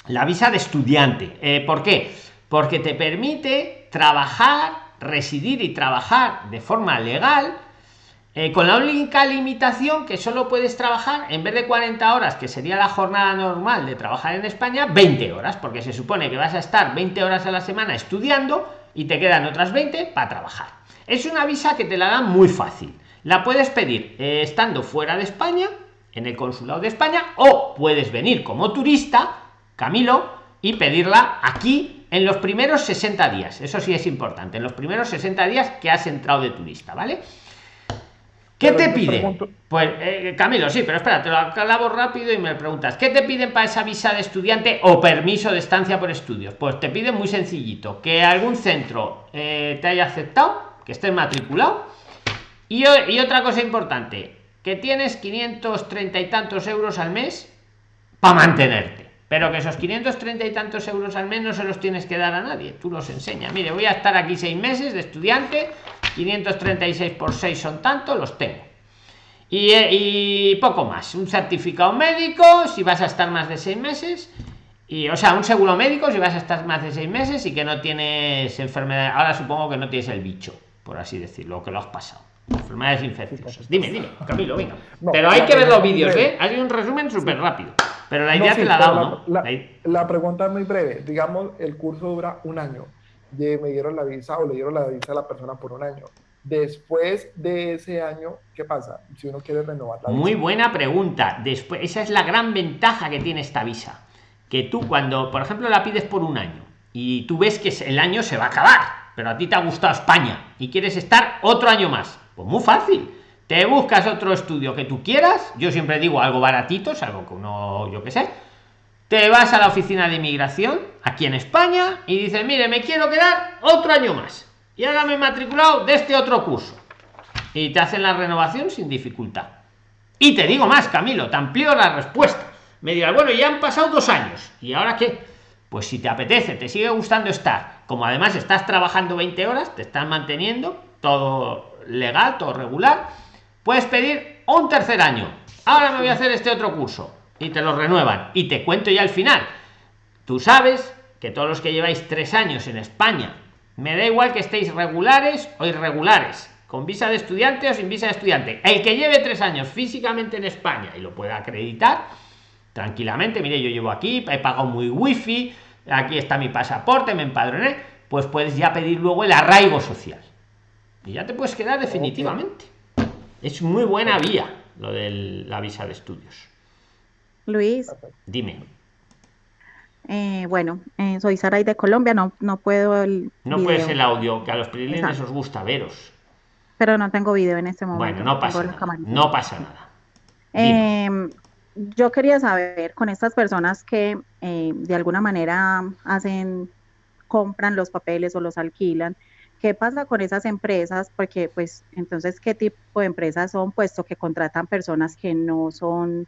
La visa de estudiante. Eh, ¿Por qué? Porque te permite trabajar, residir y trabajar de forma legal eh, con la única limitación que solo puedes trabajar en vez de 40 horas, que sería la jornada normal de trabajar en España, 20 horas, porque se supone que vas a estar 20 horas a la semana estudiando y te quedan otras 20 para trabajar. Es una visa que te la dan muy fácil. La puedes pedir eh, estando fuera de España, en el consulado de España, o puedes venir como turista, Camilo, y pedirla aquí en los primeros 60 días. Eso sí es importante, en los primeros 60 días que has entrado de turista, ¿vale? ¿Qué te pide? pregunto- Pues eh, Camilo, sí, pero espera, te lo aclavo rápido y me preguntas, ¿qué te piden para esa visa de estudiante o permiso de estancia por estudios? Pues te piden muy sencillito, que algún centro eh, te haya aceptado, que estés matriculado, y otra cosa importante, que tienes 530 y tantos euros al mes para mantenerte. Pero que esos 530 y tantos euros al mes no se los tienes que dar a nadie. Tú los enseñas. Mire, voy a estar aquí seis meses de estudiante. 536 por 6 son tanto, los tengo. Y, eh, y poco más. Un certificado médico si vas a estar más de seis meses. Y, o sea, un seguro médico si vas a estar más de seis meses y que no tienes enfermedad. Ahora supongo que no tienes el bicho, por así decirlo, que lo has pasado. Enfermedades infecciosas. Dime, dime, Camilo, venga. No, Pero hay que ver los vídeos, ¿eh? Hay un resumen súper rápido. Pero la No, idea sí, te la dado, la- ¿no? la- La i- La pregunta es muy breve. Digamos, el curso dura un año. De- me dieron la visa o le dieron la visa a la persona por un año. Después de ese año, ¿qué pasa? Si uno quiere renovar la Muy visa. buena pregunta. Después, esa es la gran ventaja que tiene esta visa. Que tú cuando, por ejemplo, la pides por un año y tú ves que el año se va a acabar, pero a ti te ha gustado España y quieres estar otro año más, pues muy fácil. Te buscas otro estudio que tú quieras. Yo siempre digo algo baratito, es algo que uno, yo qué sé. Te vas a la oficina de inmigración aquí en España y dices, mire, me quiero quedar otro año más. Y ahora me he matriculado de este otro curso. Y te hacen la renovación sin dificultad. Y te digo más, Camilo, te amplío la respuesta. Me dirás, bueno, ya han pasado dos años. ¿Y ahora qué? Pues si te apetece, te sigue gustando estar, como además estás trabajando 20 horas, te están manteniendo, todo legal, todo regular, puedes pedir un tercer año. Ahora me voy a hacer este otro curso. Y te lo renuevan. Y te cuento ya el final. Tú sabes que todos los que lleváis tres años en España, me da igual que estéis regulares o irregulares, con visa de estudiante o sin visa de estudiante. El que lleve tres años físicamente en España y lo pueda acreditar tranquilamente, mire, yo llevo aquí, he pagado muy wifi, aquí está mi pasaporte, me empadroné, pues puedes ya pedir luego el arraigo social. Y ya te puedes quedar definitivamente. Es muy buena vía lo de la visa de estudios. Luis. Dime. Eh, bueno, eh, soy Saray de Colombia, no, no puedo el No puedes el audio, que a los prilines os gusta veros. Pero no tengo video en este momento. Bueno, no pasa nada. No pasa nada. Em, yo quería saber con estas personas que eh, de alguna manera hacen, compran los papeles o los alquilan, ¿qué pasa con esas empresas? Porque pues entonces, ¿qué tipo de empresas son puesto que contratan personas que no son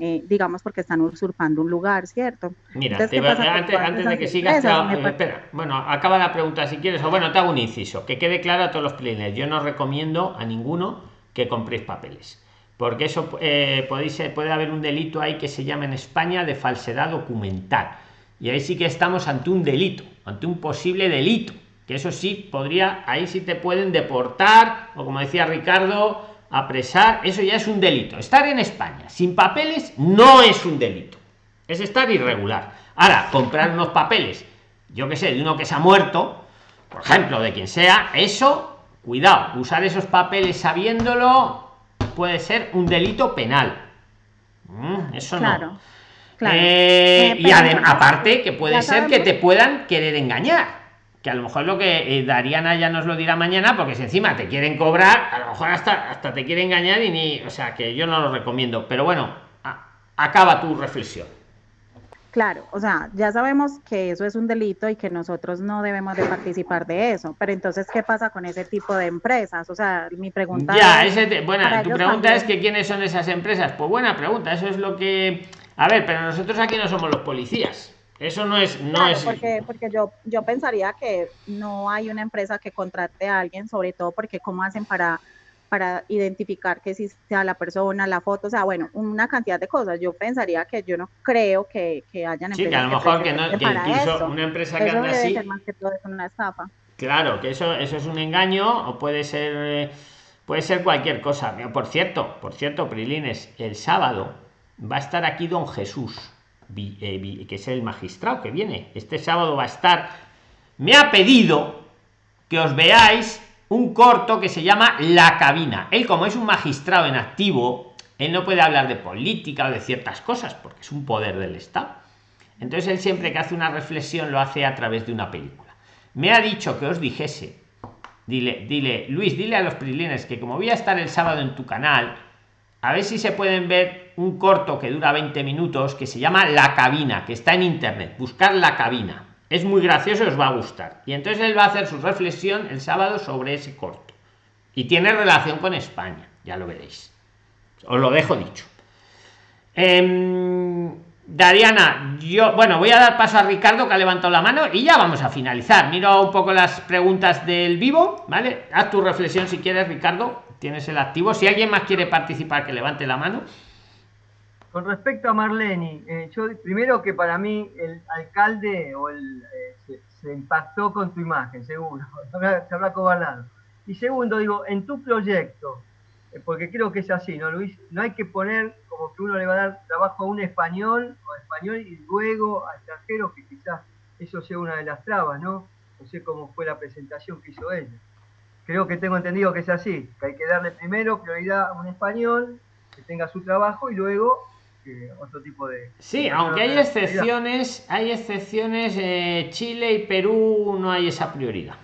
eh, digamos, porque están usurpando un lugar, ¿cierto? Mira, antes, de que sigas, espera, bueno, acaba la pregunta si quieres, o bueno, te hago un inciso, que quede claro a todos los players, yo no recomiendo a ninguno que compréis papeles, porque eso eh, podéis, puede haber un delito ahí que se llama en España de falsedad documental, y ahí sí que estamos ante un delito, ante un posible delito, que eso sí podría, ahí sí te pueden deportar, o como decía Ricardo, apresar, eso ya es un delito. Estar en España sin papeles no es un delito, es estar irregular. Ahora, comprar unos papeles, yo que sé, de uno que se ha muerto, por ejemplo, de quien sea, eso, cuidado, usar esos papeles sabiéndolo puede ser un delito penal. Mm, eso no. Eh, y aparte que puede ser que te puedan querer engañar que a lo mejor lo que eh, Dariana ya nos lo dirá mañana, porque si encima te quieren cobrar, a lo mejor hasta, hasta te quiere engañar y ni, o sea, que yo no lo recomiendo. Pero bueno, acaba tu reflexión. Claro, o sea, ya sabemos que eso es un delito y que nosotros no debemos de participar de eso, pero entonces, ¿qué pasa con ese tipo de empresas? O sea, mi pregunta ya, es... Ese bueno, tu pregunta es que quiénes son esas empresas. Pues buena pregunta, eso es lo que... A ver, pero nosotros aquí no somos los policías. Eso no es, no es. Porque, porque yo, yo pensaría que no hay una empresa que contrate a alguien, sobre todo porque cómo hacen para, para identificar que si sea la persona, la foto, o sea, bueno, una cantidad de cosas. Yo pensaría que yo no creo que, que hayan. Sí, que a lo mejor que, no, que incluso una empresa que anda así. más que todo es una estafa. Claro, que eso, eso es un engaño o puede ser, eh, puede ser cualquier cosa. Por cierto, por cierto, Prilines, el sábado va a estar aquí Don Jesús que es el magistrado que viene. Este sábado va a estar. Me ha pedido que os veáis un corto que se llama La cabina. Él, como es un magistrado en activo, él no puede hablar de política o de ciertas cosas porque es un poder del Estado. Entonces, él siempre que hace una reflexión lo hace a través de una película. Me ha dicho que os dijese, dile, dile, Luis, dile a los prilines que como voy a estar el sábado en tu canal, a ver si se pueden ver un corto que dura 20 minutos que se llama La cabina, que está en internet. Buscar la cabina. Es muy gracioso y os va a gustar. Y entonces él va a hacer su reflexión el sábado sobre ese corto. Y tiene relación con España, ya lo veréis. Os lo dejo dicho. Eh, Dariana, yo, bueno, voy a dar paso a Ricardo que ha levantado la mano y ya vamos a finalizar. Miro un poco las preguntas del vivo, ¿vale? Haz tu reflexión si quieres, Ricardo tienes el activo. Si alguien más quiere participar, que levante la mano. Con respecto a Marlene, eh, yo primero que para mí el alcalde o el, eh, se, impactó con tu imagen, seguro, *laughs* se habrá cobardado. Y segundo, digo, en tu proyecto, eh, porque creo que es así, ¿no, Luis? No hay que poner como que uno le va a dar trabajo a un español o español y luego a extranjeros, que quizás eso sea una de las trabas, ¿no? No sé cómo fue la presentación que hizo ella creo que tengo entendido que es así, que hay que darle primero prioridad a un español que tenga su trabajo y luego otro tipo de... Sí, aunque hay excepciones, hay excepciones, eh, Chile y Perú no hay esa prioridad.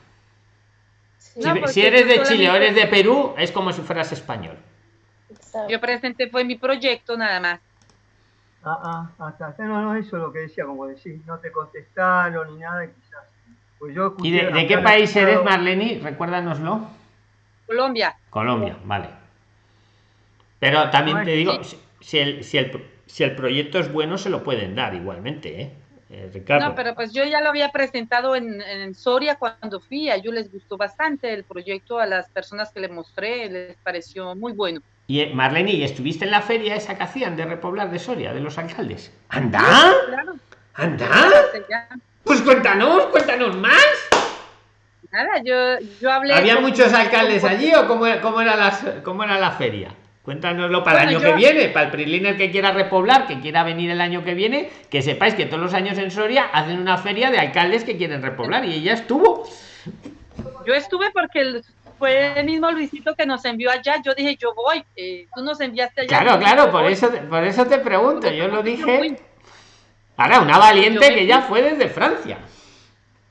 si, eres de Chile o eres de Perú, es como si fueras español. Yo presenté, fue mi proyecto nada más. Ah, ah, hasta, no, no, eso es lo que decía, como decir, no te contestaron ni nada, quizás pues ¿Y de, qué país eres, Marlene? Recuérdanoslo. Colombia. Colombia, vale. Pero también te digo, si el, si, el, si el proyecto es bueno, se lo pueden dar igualmente, ¿eh? eh Ricardo. No, pero pues yo ya lo había presentado en, en, Soria cuando fui, a ellos les gustó bastante el proyecto, a las personas que le mostré les pareció muy bueno. Y eh, Marlene, ¿y estuviste en la feria esa que hacían de repoblar de Soria, de los alcaldes? ¿Anda? Claro. ¿Anda? Pues cuéntanos, cuéntanos más. Nada, yo, yo hablé. ¿Había muchos alcaldes allí o cómo, cómo, era, las, cómo era la feria? Cuéntanoslo para el año yo- que viene, para el Priliner que quiera repoblar, que quiera venir el año que viene, que sepáis que todos los años en Soria hacen una feria de alcaldes que quieren repoblar y ella estuvo. Yo estuve porque fue el mismo Luisito que nos envió allá. Yo dije, yo voy. eh, tú nos enviaste allá. Claro, claro, por voy. eso, por eso te pregunto, yo lo dije. Ahora, una valiente que ya fue desde Francia.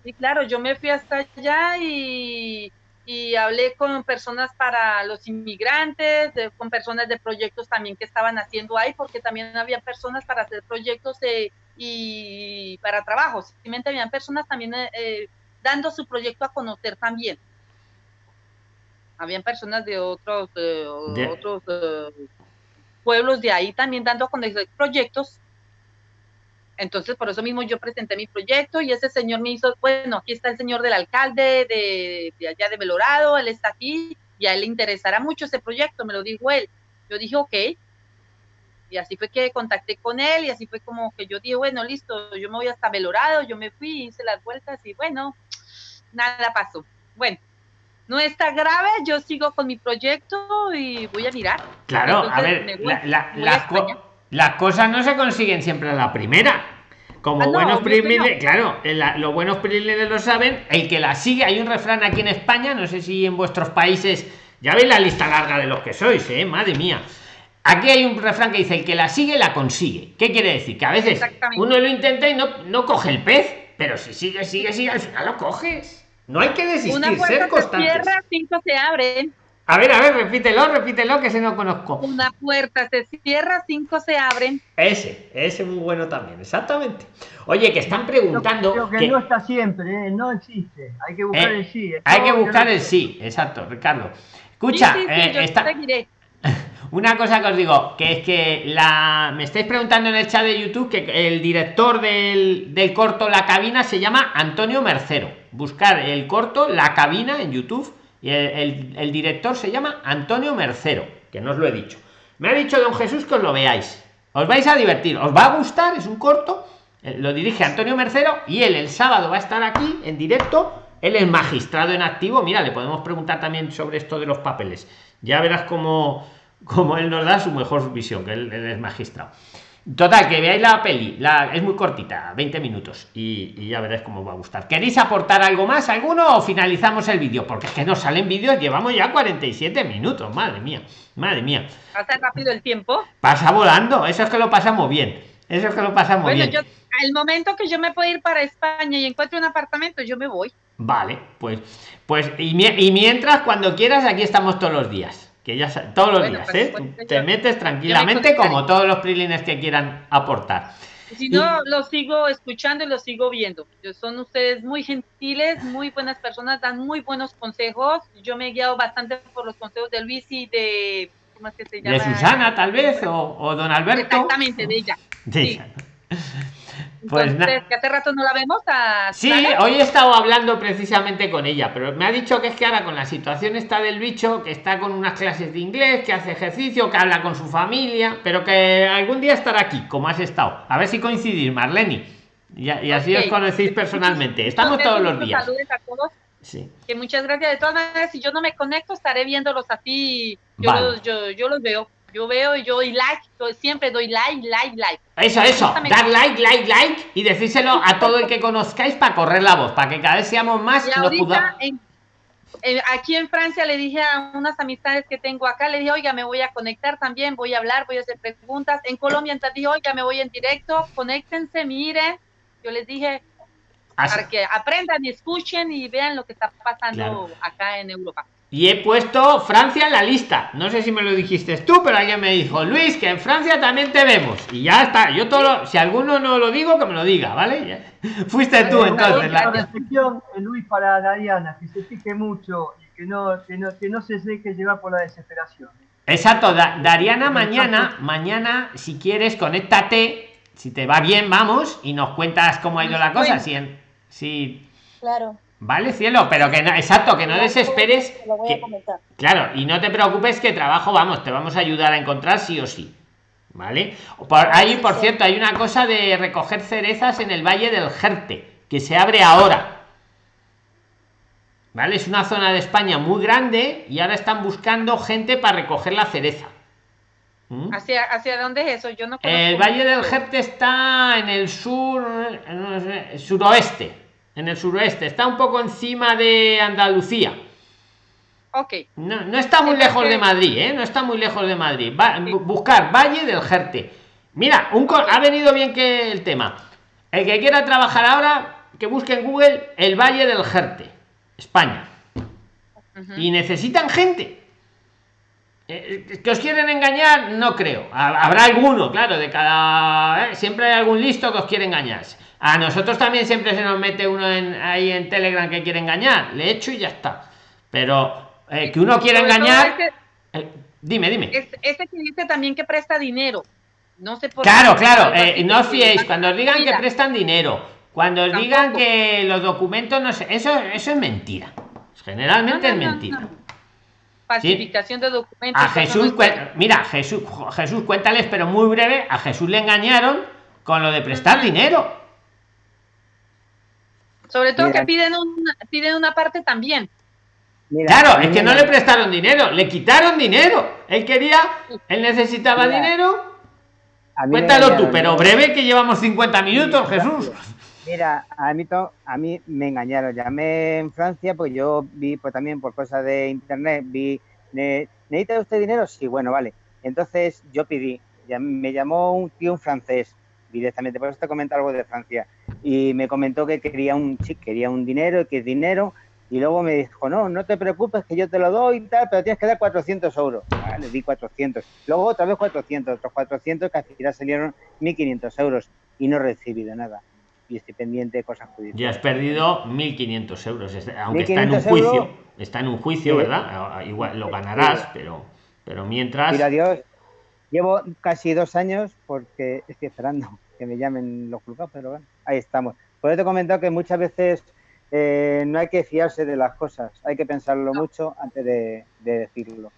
Sí, claro, yo me fui hasta allá y, y hablé con personas para los inmigrantes, de- con personas de proyectos también que estaban haciendo ahí, porque también había personas para hacer proyectos de- y para trabajos. Simplemente habían personas también eh, eh, dando su proyecto a conocer también. Habían personas de otros, eh, otros eh, pueblos de ahí también dando a conocer proyectos entonces, por eso mismo yo presenté mi proyecto y ese señor me hizo, bueno, aquí está el señor del alcalde de, de allá de Belorado, él está aquí y a él le interesará mucho ese proyecto, me lo dijo él. Yo dije, ok. Y así fue que contacté con él y así fue como que yo dije, bueno, listo, yo me voy hasta Belorado, yo me fui, hice las vueltas y bueno, nada pasó. Bueno, no está grave, yo sigo con mi proyecto y voy a mirar. Claro, a Entonces, ver, voy- la- la- me voy a las. Las cosas no se consiguen siempre a la primera. Como Ah, no, buenos privilegios, claro, en la- los buenos privilegios lo saben. El que la sigue, hay un refrán aquí en España, no sé si en vuestros países, ya veis la lista larga de los que sois, ¿eh? Madre mía. Aquí hay un refrán que dice: el que la sigue, la consigue. ¿Qué quiere decir? Que a veces uno lo intenta y no, no coge el pez, pero si sigue, sigue, sigue, al final lo coges. No hay que desistir, Una ser puerta se constantes. cierra, cinco se abren. A ver, a ver, repítelo, repítelo, que se no conozco. Una puerta se cierra, cinco se abren. Ese, ese muy bueno también, exactamente. Oye, que están preguntando creo que que no está siempre, ¿eh? no existe. Hay que buscar Eh, el sí. hay que buscar el sí, exacto, Ricardo. Escucha, Sí, sí, sí, eh, yo está- seguiré. *laughs* una cosa que os digo, que es que la me estáis preguntando en el chat de YouTube que el director del, del corto La Cabina se llama Antonio Mercero. Buscar el corto La Cabina en YouTube y el, director se llama Antonio Mercero, que no os lo he dicho. Me ha dicho don Jesús que os lo veáis. Os vais a divertir, os va a gustar, es un corto. eh, Lo dirige Antonio Mercero y él el sábado va a estar aquí en directo. Él es magistrado en activo. Mira, le podemos preguntar también sobre esto de los papeles. Ya verás cómo, cómo él nos da su mejor visión, que él es magistrado. Total, que veáis la peli, la, es muy cortita, 20 minutos, y, y ya veréis cómo os va a gustar. ¿Queréis aportar algo más, alguno, o finalizamos el vídeo? Porque es que nos salen vídeos, llevamos ya 47 minutos, madre mía, madre mía. Pasa rápido el tiempo. Pasa volando, eso es que lo pasamos bien, eso es que lo pasamos Bueno, bien. yo, al momento que yo me puedo ir para España y encuentre un apartamento, yo me voy. Vale, pues, pues, y mientras, cuando quieras, aquí estamos todos los días. Que ya todos los Bueno, días, ¿eh? Tú te metes tranquilamente como todos los prilines que quieran aportar. Si no, lo sigo escuchando y lo sigo viendo. Son ustedes muy gentiles, muy buenas personas, dan muy buenos consejos. Yo me he guiado bastante por los consejos de Luis y de... ¿Cómo es que se llama? De Susana, tal vez, o, o don Alberto. Exactamente, de ella. Sí. sí. Pues Entonces, que hace rato no la vemos a Sí, hoy he estado hablando precisamente con ella, pero me ha dicho que es que ahora con la situación está del bicho, que está con unas clases de inglés, que hace ejercicio, que habla con su familia, pero que algún día estará aquí, como has estado. A ver si coincidís, Marleni. Y, y así os conocéis personalmente. Estamos todos los días. Saludos a todos. Sí. Que muchas gracias. De todas maneras, si yo no me conecto, estaré viéndolos así. Yo, Vale. los, yo, yo los veo. Yo veo y yo doy like. siempre doy like, like, like. Eso, eso, dar like, like, like y decírselo a todo el que conozcáis para correr la voz, para que cada vez seamos más Y nos en- en- aquí en Francia, le dije a unas amistades que tengo acá, le dije, oiga, me voy a conectar también, voy a hablar, voy a hacer preguntas. En Colombia, entonces dije, oiga, me voy en directo, conéctense, miren. Yo les dije, Así- para que aprendan y escuchen y vean lo que está pasando Claro. acá en Europa. Y he puesto Francia en la lista. No sé si me lo dijiste tú, pero alguien me dijo, Luis, que en Francia también te vemos. Y ya está. Yo todo, lo- si alguno no lo digo, que me lo diga, ¿vale? *laughs* Fuiste tú entonces. La- reflexión, eh, Luis, para Dariana, que se fije mucho y que no, que no, que no se deje llevar por la desesperación. Exacto, Da- Dariana, mañana, mañana, si quieres, conéctate. Si te va bien, vamos y nos cuentas cómo ha ido la cosa. Si, en- si Claro. Vale, cielo, pero que no, exacto, que no desesperes. Lo voy que- a comentar. Claro, y no te preocupes que trabajo, vamos, te vamos a ayudar a encontrar sí o sí. ¿Vale? Por ahí, por cierto, hay una cosa de recoger cerezas en el Valle del Jerte, que se abre ahora. ¿vale? Es una zona de España muy grande y ahora están buscando gente para recoger la cereza. ¿Mm? ¿Hacia, ¿Hacia dónde es eso? Yo no El Valle del. Jerte está en el sur, sé, suroeste, en el suroeste, está un poco encima de Andalucía. Ok, No, no está muy lejos de Madrid, ¿eh? No está muy lejos de Madrid. Va- buscar Valle del Jerte. Mira, un ha venido bien que el tema. El que quiera trabajar ahora, que busque en Google el Valle del Jerte, España. Y necesitan gente. Eh, que os quieren engañar, no creo. Ha- Habrá alguno, claro, de cada. ¿eh? Siempre hay algún listo que os quiere engañar. A nosotros también siempre se nos mete uno en, ahí en Telegram que quiere engañar. Le echo y ya está. Pero eh, que uno quiere engañar. ese- eh, dime, dime. es- ese que dice también que presta dinero. No sé por Claro, qué. claro, eh, no os que- fiéis. Cuando os digan que prestan dinero, cuando os Tampoco. digan que los documentos no sé, eso, eso es mentira. Generalmente no, no, es mentira. no. Falsificación de documentos. A Jesús, mira, Jesús, Jesús, cuéntales, pero muy breve, a Jesús le engañaron con lo de prestar dinero. Sobre todo Mira. que piden una, piden una parte también. Mira, Claro, es que no le prestaron dinero, le quitaron dinero. Él quería, él necesitaba Mira, dinero. a mí me Cuéntalo tú, pero breve que llevamos 50 minutos, Jesús. Mira, a mí, to- a mí me engañaron. Llamé en Francia, pues yo vi pues, también por cosas de internet, vi, ne- ¿necesita usted dinero? Sí, bueno, vale. Entonces yo pedí, ya me llamó un tío un francés directamente, por eso te comento algo de Francia, y me comentó que quería un sí, quería un dinero, que es dinero, y luego me dijo, no, no te preocupes, que yo te lo doy y tal, pero tienes que dar 400 euros. Ah, le di 400. Luego otra vez 400, otros 400, que al final salieron 1.500 euros y no he recibido nada. Y estoy pendiente de cosas Ya has judiciales. perdido 1.500 euros, aunque está en un 1.500 juicio. euros. Está en un juicio, Sí. ¿verdad? Ah, Igual lo ganarás, pero, pero mientras. Mira, Dios, llevo casi dos años porque estoy *laughs* esperando que me llamen los juzgados, pero bueno, ahí estamos. Por eso te he comentado que muchas veces eh, no hay que fiarse de las cosas, hay que pensarlo mucho antes de, de decirlo.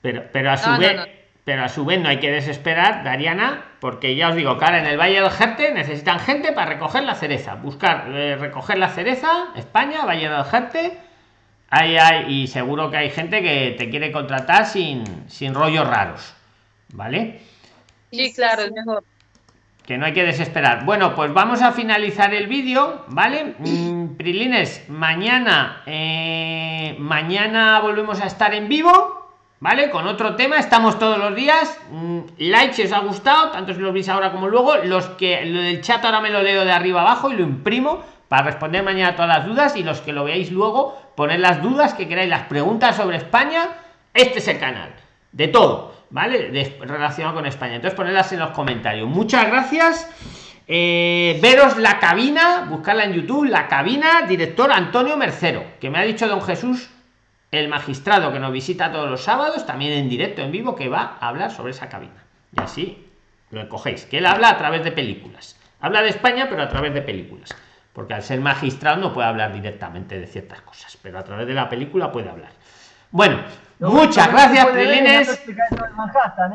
Pero, pero a su No, vez, no. pero a su vez no hay que desesperar, Dariana, porque ya os digo, que ahora en el Valle del Jerte necesitan gente para recoger la cereza. Buscar eh, recoger la cereza, España, Valle del Jerte. Ahí hay, y seguro que hay gente que te quiere contratar sin, sin rollos raros. ¿Vale? Sí, claro, es mejor. Que no hay que desesperar. Bueno, pues vamos a finalizar el vídeo, ¿vale? Mm, Prilines, mañana, eh, mañana volvemos a estar en vivo, ¿vale? Con otro tema, estamos todos los días. Mm, like si os ha gustado, tanto si lo veis ahora como luego. Los que lo del chat ahora me lo leo de arriba abajo y lo imprimo para responder mañana todas las dudas y los que lo veáis luego, poner las dudas que queráis, las preguntas sobre España, este es el canal, de todo, ¿vale? Relacionado con España. Entonces ponerlas en los comentarios. Muchas gracias. Eh, veros la cabina, buscarla en YouTube, la cabina, director Antonio Mercero, que me ha dicho don Jesús, el magistrado que nos visita todos los sábados, también en directo, en vivo, que va a hablar sobre esa cabina. Y así lo cogéis, que él habla a través de películas. Habla de España, pero a través de películas. Porque al ser magistrado no puede hablar directamente de ciertas cosas, pero a través de la película puede hablar. Bueno, Lo muchas gracias, Prilines. ¿eh?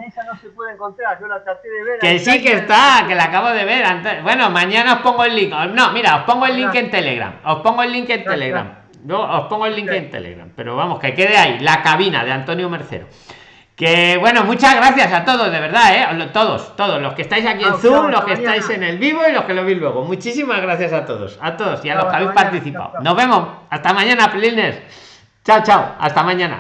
esa no se puede encontrar, yo la traté de ver. Que sí que está, que la acabo de ver antes. Bueno, mañana os pongo el link. No, mira, os pongo el link en Telegram. Os pongo el link en. Telegram. No, os pongo el link en Telegram. Pero vamos, que quede ahí, la cabina de Antonio Mercero. Que bueno, muchas gracias a todos, de verdad, ¿eh? Todos, todos, los que estáis aquí en Zoom, los que estáis en el vivo y los que lo veis luego. Muchísimas gracias a todos, a todos y a los que habéis participado. Nos vemos. Hasta mañana, Prilines. Chao, chao. Hasta mañana.